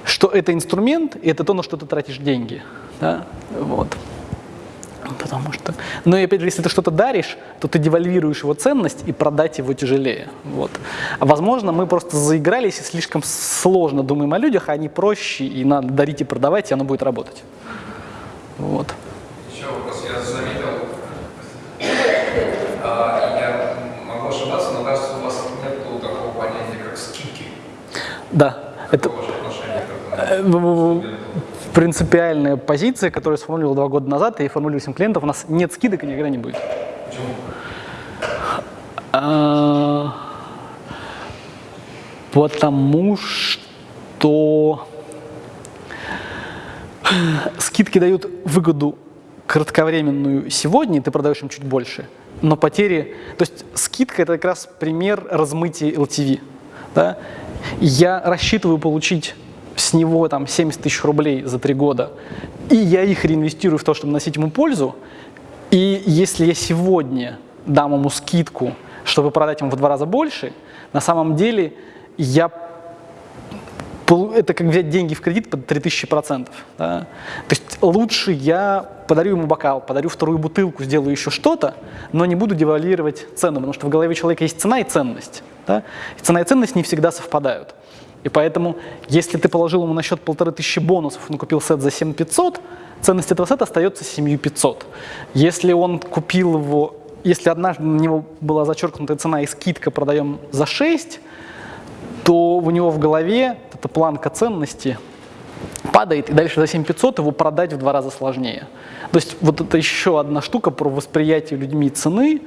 что это инструмент, и это то, на что ты тратишь деньги. Да? Вот. Потому что... Но и опять же, если ты что-то даришь, то ты девальвируешь его ценность, и продать его тяжелее. Вот. А возможно, мы просто заигрались и слишком сложно думаем о людях, а они проще, и надо дарить и продавать, и оно будет работать. Вот. Еще вопрос. Я заметил, а, я могу ошибаться, но кажется, у вас нет такого понятия, как скидки. Да, это ваше принципиальная позиция, которую я сформулировал два года назад, и формулирую всем клиентам, у нас нет скидок и никогда не будет. Почему? А, Потому что скидки дают выгоду кратковременную сегодня, и ты продаешь им чуть больше, но потери... То есть скидка – это как раз пример размытия LTV. Да? Я рассчитываю получить с него там 70 тысяч рублей за три года, и я их реинвестирую в то, чтобы носить ему пользу, и если я сегодня дам ему скидку, чтобы продать ему в два раза больше, на самом деле я это как взять деньги в кредит под 3000%. Да? То есть лучше я подарю ему бокал, подарю вторую бутылку, сделаю еще что-то, но не буду девальвировать цену, потому что в голове человека есть цена и ценность. Да? И цена и ценность не всегда совпадают. И поэтому, если ты положил ему на счет полторы тысячи бонусов, он купил сет за 7500, ценность этого сета остается 7500. Если он купил его, если однажды на него была зачеркнутая цена и скидка продаем за 6, то у него в голове эта планка ценности падает, и дальше за 7500 его продать в два раза сложнее. То есть вот это еще одна штука про восприятие людьми цены.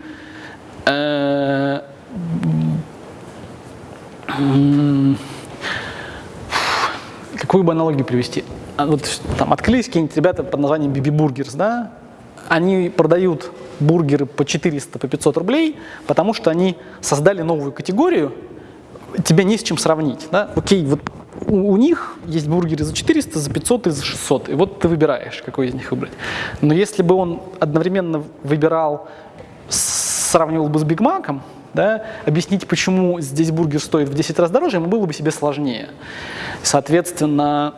Э, м, Какую бы аналогию привести? А Вот там открылись какие-нибудь ребята под названием BB Burgers, да? Они продают бургеры по 400, по 500 рублей, потому что они создали новую категорию, тебе не с чем сравнить. Да? Окей, вот у, у них есть бургеры за 400, за 500 и за 600, и вот ты выбираешь, какой из них выбрать. Но если бы он одновременно выбирал, сравнивал бы с Биг Маком, да, объяснить, почему здесь бургер стоит в 10 раз дороже, ему было бы себе сложнее. Соответственно,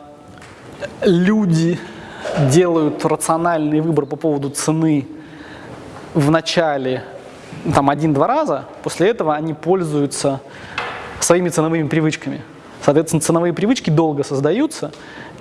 люди делают рациональный выбор по поводу цены в начале там один-два раза, после этого они пользуются своими ценовыми привычками. Соответственно, ценовые привычки долго создаются,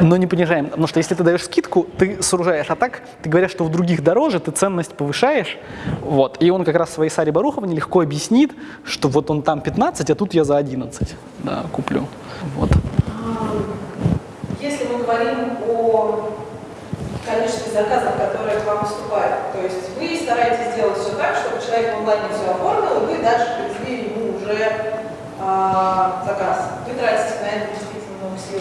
но не понижаем. Потому что если ты даешь скидку, ты сужаешь. А так, ты говоришь, что у других дороже, ты ценность повышаешь. Вот. И он как раз в своей Саре Баруховне легко объяснит, что вот он там 15, а тут я за 11 да, куплю. Вот. Если мы говорим о количестве заказов, которые к вам поступают, то есть вы стараетесь сделать все так, чтобы человек в онлайне все оформил, и вы дальше привезли ему уже а, заказ. Вы тратите на это действительно много сил.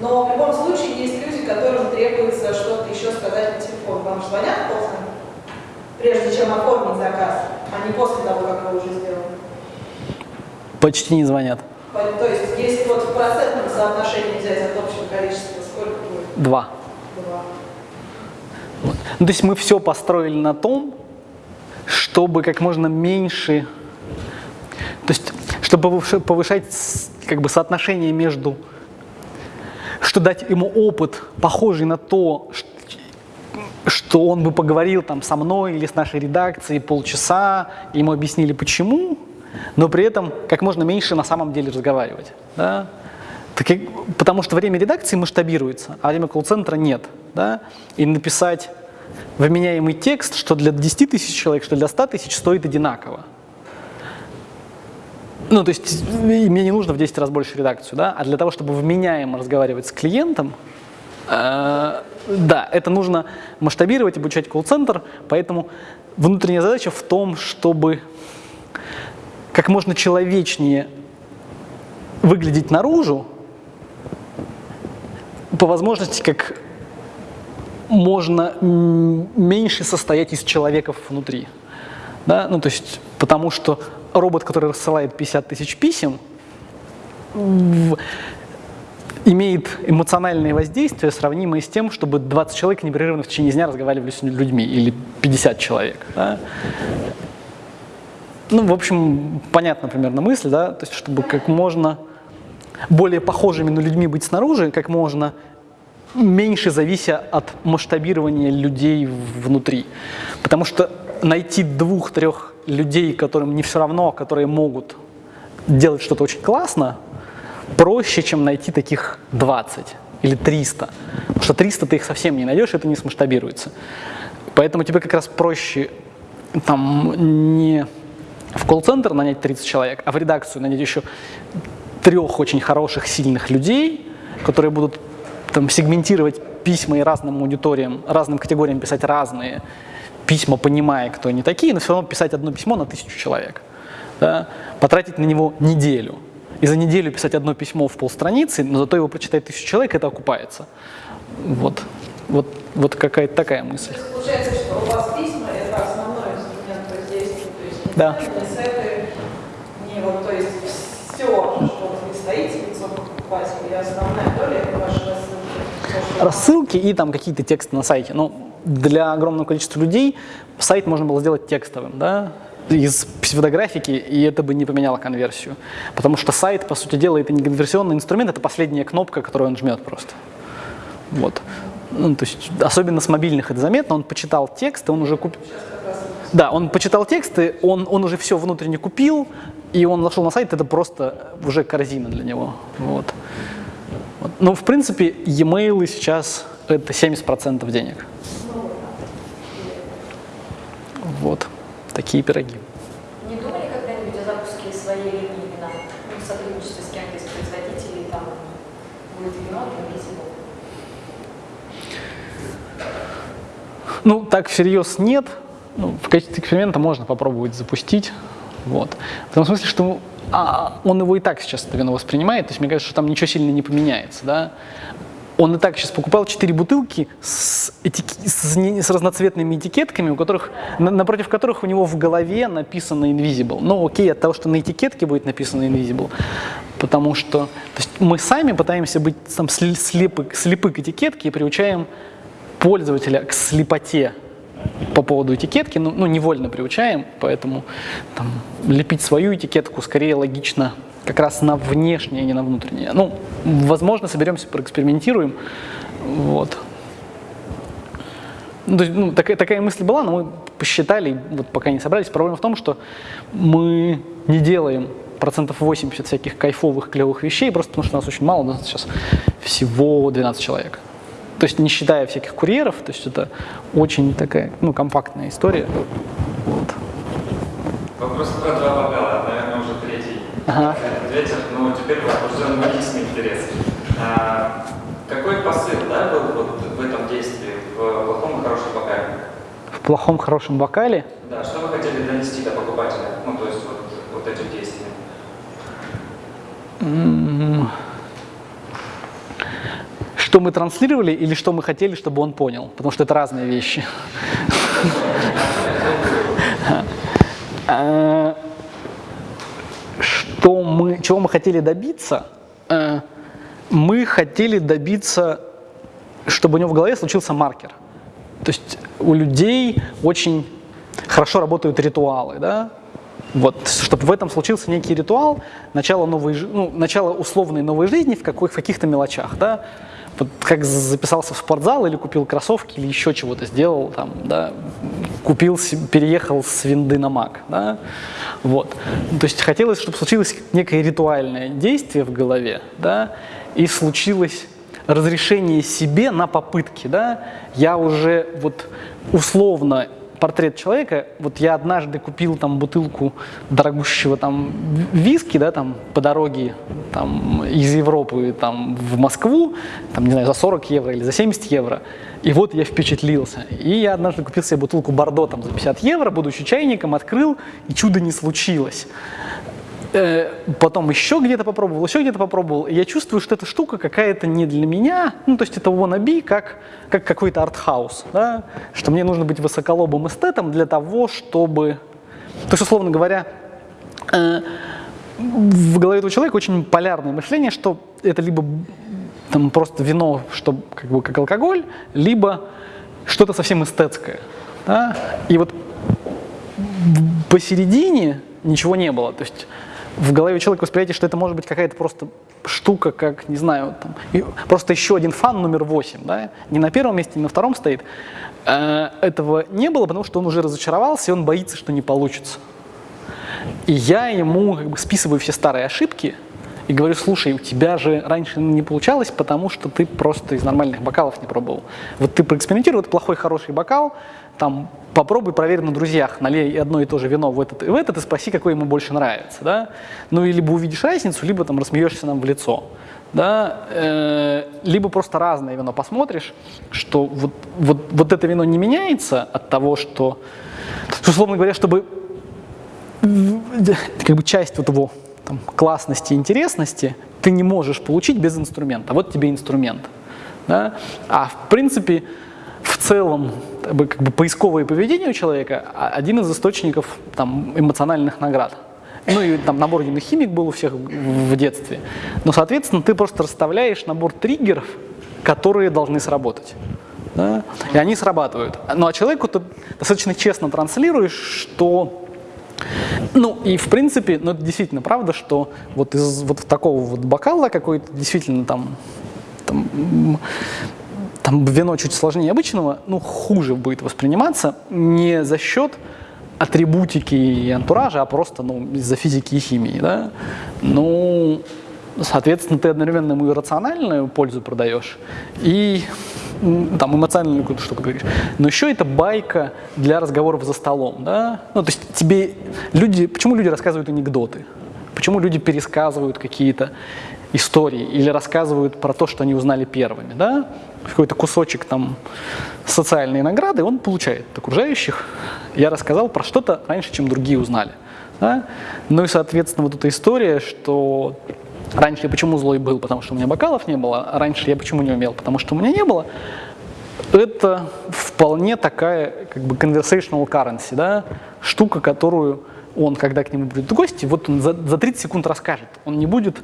Но в любом случае есть люди, которым требуется что-то еще сказать по телефону. Вам же звонят после, прежде чем оформить заказ, а не после того, как вы уже сделали. Почти не звонят. То есть, если вот в процентном соотношении взять от общего количества, сколько будет? Два. Два. Ну, то есть мы все построили на том, чтобы как можно меньше, то есть чтобы повыш- повышать как бы соотношение между, что дать ему опыт, похожий на то, что он бы поговорил там со мной или с нашей редакцией полчаса, ему объяснили почему, но при этом как можно меньше на самом деле разговаривать. Да? Так потому что время редакции масштабируется, а время колл-центра нет. Да? И написать вменяемый текст, что для 10 тысяч человек, что для 100 тысяч, стоит одинаково. Ну, то есть мне не нужно в 10 раз больше редакцию, да, а для того, чтобы вменяемо разговаривать с клиентом, э, да, это нужно масштабировать, обучать колл-центр, поэтому внутренняя задача в том, чтобы как можно человечнее выглядеть наружу, по возможности как можно меньше состоять из человеков внутри. Да? Ну, то есть, потому что робот, который рассылает 50 тысяч писем, имеет эмоциональное воздействие, сравнимое с тем, чтобы 20 человек непрерывно в течение дня разговаривали с людьми, или 50 человек. да. Ну, в общем, понятна примерно мысль, да, то есть, чтобы как можно более похожими на людьми быть снаружи, как можно меньше завися от масштабирования людей внутри. Потому что найти двух-трех людей, которым не все равно, которые могут делать что-то очень классно, проще, чем найти таких 20 или 300. Потому что 300 ты их совсем не найдешь, это не смасштабируется. Поэтому тебе как раз проще там не в колл-центр нанять 30 человек, а в редакцию нанять еще трех очень хороших, сильных людей, которые будут там, сегментировать письма и разным аудиториям, разным категориям писать разные письма, понимая, кто они такие, но все равно писать одно письмо на тысячу человек. да, потратить на него неделю. И за неделю писать одно письмо в полстраницы, но зато его прочитает тысячу человек, это окупается. Вот, вот, вот какая-то такая мысль. Получается, что у вас письма – это основной инструмент воздействия, то есть не Да. не сайты, не вот, то есть все, что вы стоите лицом покупателя, и основная доля – это ваши рассылки. Рассылки и там какие-то тексты на сайте. Ну, для огромного количества людей сайт можно было сделать текстовым, да, из псевдографики, и это бы не поменяло конверсию. Потому что сайт, по сути дела, это не конверсионный инструмент, это последняя кнопка, которую он жмет просто. Вот. Ну, то есть, особенно с мобильных это заметно, он почитал текст, и он уже купил. Да, он почитал тексты, он, он уже все внутренне купил, и он зашел на сайт, это просто уже корзина для него. Вот. Вот. Ну, в принципе, e-mail сейчас это 70% денег. Вот. Такие пироги. Не думали когда-нибудь о запуске своей линии вина? Ну, в сотрудничестве с кем-то из производителей, там будет вино? Ну, так всерьез нет. Ну, в качестве эксперимента можно попробовать запустить. Вот. В том смысле, что а, он его и так сейчас это вино воспринимает, то есть мне кажется, что там ничего сильно не поменяется. Да? Он и так сейчас покупал 4 бутылки с, этики- с не- с разноцветными этикетками, у которых, на- напротив которых у него в голове написано Invisible. Ну окей, от того, что на этикетке будет написано Invisible, потому что мы сами пытаемся быть там, слепы, слепы к этикетке и приучаем пользователя к слепоте по поводу этикетки, ну, ну, невольно приучаем, поэтому там, лепить свою этикетку скорее логично как раз на внешнее, а не на внутреннее. Ну, возможно, соберемся, проэкспериментируем. Вот. Ну, то есть, ну, такая, такая мысль была, но мы посчитали, вот пока не собрались. Проблема в том, что мы не делаем процентов 80 всяких кайфовых, клевых вещей, просто потому что нас очень мало, у нас сейчас всего 12 человек. То есть не считая всяких курьеров, то есть это очень такая, ну, компактная история. Вот. Вопрос про два бокала, третий. Ага. Ответил, ну теперь возбужден логичный интерес. А, какой посыл да, был вот в этом действии, в плохом и хорошем бокале? В плохом, хорошем бокале Да, что вы хотели донести до покупателя? Ну, то есть вот, вот этим действием. м, что мы транслировали или что мы хотели, чтобы он понял, потому что это разные вещи. Что мы, чего мы хотели добиться? Э, Мы хотели добиться, чтобы у него в голове случился маркер. То есть у людей очень хорошо работают ритуалы, да? Вот, чтобы в этом случился некий ритуал, начало, новой, ну, начало условной новой жизни в каких-то мелочах, да? Вот как записался в спортзал или купил кроссовки или еще чего-то сделал, там, да? купил, переехал с винды на Мак, да? Вот. То есть хотелось, чтобы случилось некое ритуальное действие в голове, да? И случилось разрешение себе на попытки, да, я уже вот условно портрет человека, вот я однажды купил там бутылку дорогущего там виски, да, там по дороге там из Европы там в Москву, там, не знаю, за 40 евро или за 70 евро, и вот я впечатлился. И я однажды купил себе бутылку Бордо там за 50 евро, будучи чайником, открыл, и чудо не случилось. Э, потом еще где-то попробовал, еще где-то попробовал, я чувствую, что эта штука какая-то не для меня, ну, то есть это wannabe, как, как какой-то артхаус, да? что мне нужно быть высоколобым эстетом для того, чтобы... То есть, условно говоря, э, в голове этого человека очень полярное мышление, что это либо там просто вино, что как бы как алкоголь, либо что-то совсем эстетское. Да? И вот посередине ничего не было. То есть в голове человека восприятие, что это может быть какая-то просто штука, как, не знаю, там, просто еще один фан номер 8, да, не на первом месте, не на втором стоит. Э, Этого не было, потому что он уже разочаровался, и он боится, что не получится. И я ему как бы списываю все старые ошибки и говорю, слушай, у тебя же раньше не получалось, потому что ты просто из нормальных бокалов не пробовал. Вот ты проэкспериментируй, вот плохой, хороший бокал, там попробуй, проверь на друзьях, налей одно и то же вино в этот и в этот и спроси, какой ему больше нравится, да. Ну, и либо увидишь разницу, либо там рассмеешься нам в лицо, да, Э, либо просто разное вино посмотришь, что вот, вот, вот это вино не меняется от того, что, условно говоря, чтобы как бы часть вот его там, классности интересности ты не можешь получить без инструмента. Вот тебе инструмент. Да? А в принципе, в целом, как бы, поисковое поведение у человека а- один из источников там, эмоциональных наград. Ну и там набор юных химик был у всех в детстве. Но, соответственно, ты просто расставляешь набор триггеров, которые должны сработать. Да? И они срабатывают. Ну а человеку ты достаточно честно транслируешь, что ну и в принципе, ну это действительно правда, что вот из вот такого вот бокала какой-то действительно там, там, там вино чуть сложнее обычного, ну хуже будет восприниматься не за счет атрибутики и антуража, а просто ну, из-за физики и химии. Да? Ну, соответственно, ты одновременно ему и рациональную пользу продаешь, и там эмоциональную какую-то штуку говоришь. Но еще это байка для разговоров за столом, да? Ну, то есть тебе люди, почему люди рассказывают анекдоты? Почему люди пересказывают какие-то истории или рассказывают про то, что они узнали первыми, да? Какой-то кусочек там социальной награды он получает от окружающих. Я рассказал про что-то раньше, чем другие узнали. Да? Ну и, соответственно, вот эта история, что раньше я почему злой был, потому что у меня бокалов не было, а раньше я почему не умел, потому что у меня не было, это вполне такая как бы conversational currency, да? штука, которую он, когда к нему придут гости, вот он за, за 30 секунд расскажет. Он не будет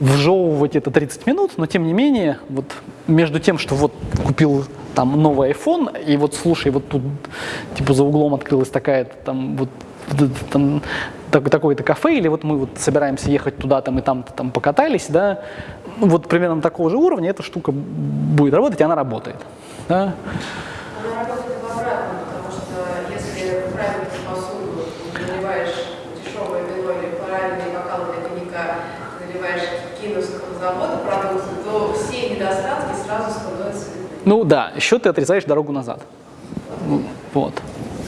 вжевывать это 30 минут, но тем не менее, вот между тем, что вот купил там новый iPhone, и вот слушай, вот тут типа за углом открылась такая там вот там, так- такое-то кафе, или вот мы вот собираемся ехать туда там и там там покатались, да, ну, вот примерно такого же уровня эта штука будет работать, и она работает. Да? она работает в обратном, потому что если правильно ты посуду наливаешь дешевое вино или правильные бокалы для коньяка, наливаешь кировского завода продукты, то все недостатки сразу становятся видны. Ну да, еще ты отрезаешь дорогу назад. Ну, Вот.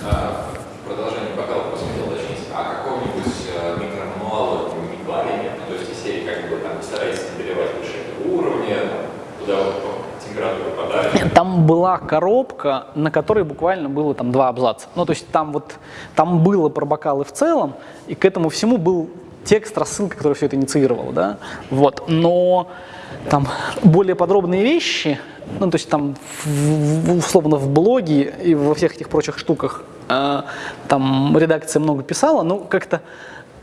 А, продолжение бокала просто хотел уточнить, а какого-нибудь э, микромануала не клали нет? Ну, то есть из серии как бы там старайтесь не доливать выше уровня, куда вот по- температура подачи. Там была коробка, на которой буквально было там два абзаца. Ну, то есть там вот, там было про бокалы в целом, и к этому всему был текст, рассылка, который все это инициировал, да, вот. Но там более подробные вещи, ну, то есть там в- условно в блоге и во всех этих прочих штуках э, там редакция много писала, но как-то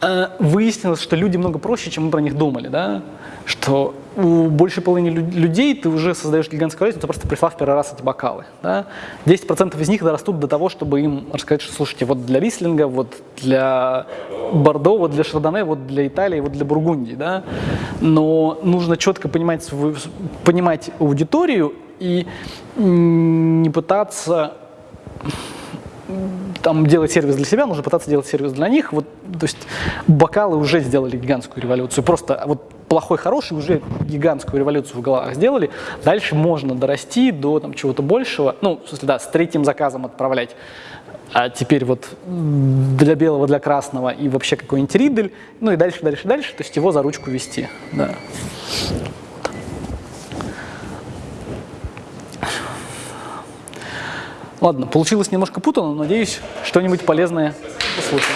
э, выяснилось, что люди много проще, чем мы про них думали, да, что у большей половины лю- людей ты уже создаешь гигантскую разницу, ты просто прислав в первый раз эти бокалы, да. 10% из них дорастут до того, чтобы им рассказать, что, слушайте, вот для Рислинга, вот для Бордо, вот для Шардоне, вот для Италии, вот для Бургундии, да. Но нужно четко понимать, понимать аудиторию и не пытаться там делать сервис для себя, нужно пытаться делать сервис для них. Вот, то есть бокалы уже сделали гигантскую революцию. Просто вот плохой, хороший уже гигантскую революцию в головах сделали. Дальше можно дорасти до там, чего-то большего. Ну, в смысле, да, с третьим заказом отправлять. А теперь вот для белого, для красного и вообще какой-нибудь ридель. Ну и дальше, дальше, дальше. То есть его за ручку вести. Да. Ладно, получилось немножко путано, но надеюсь, что-нибудь полезное услышим.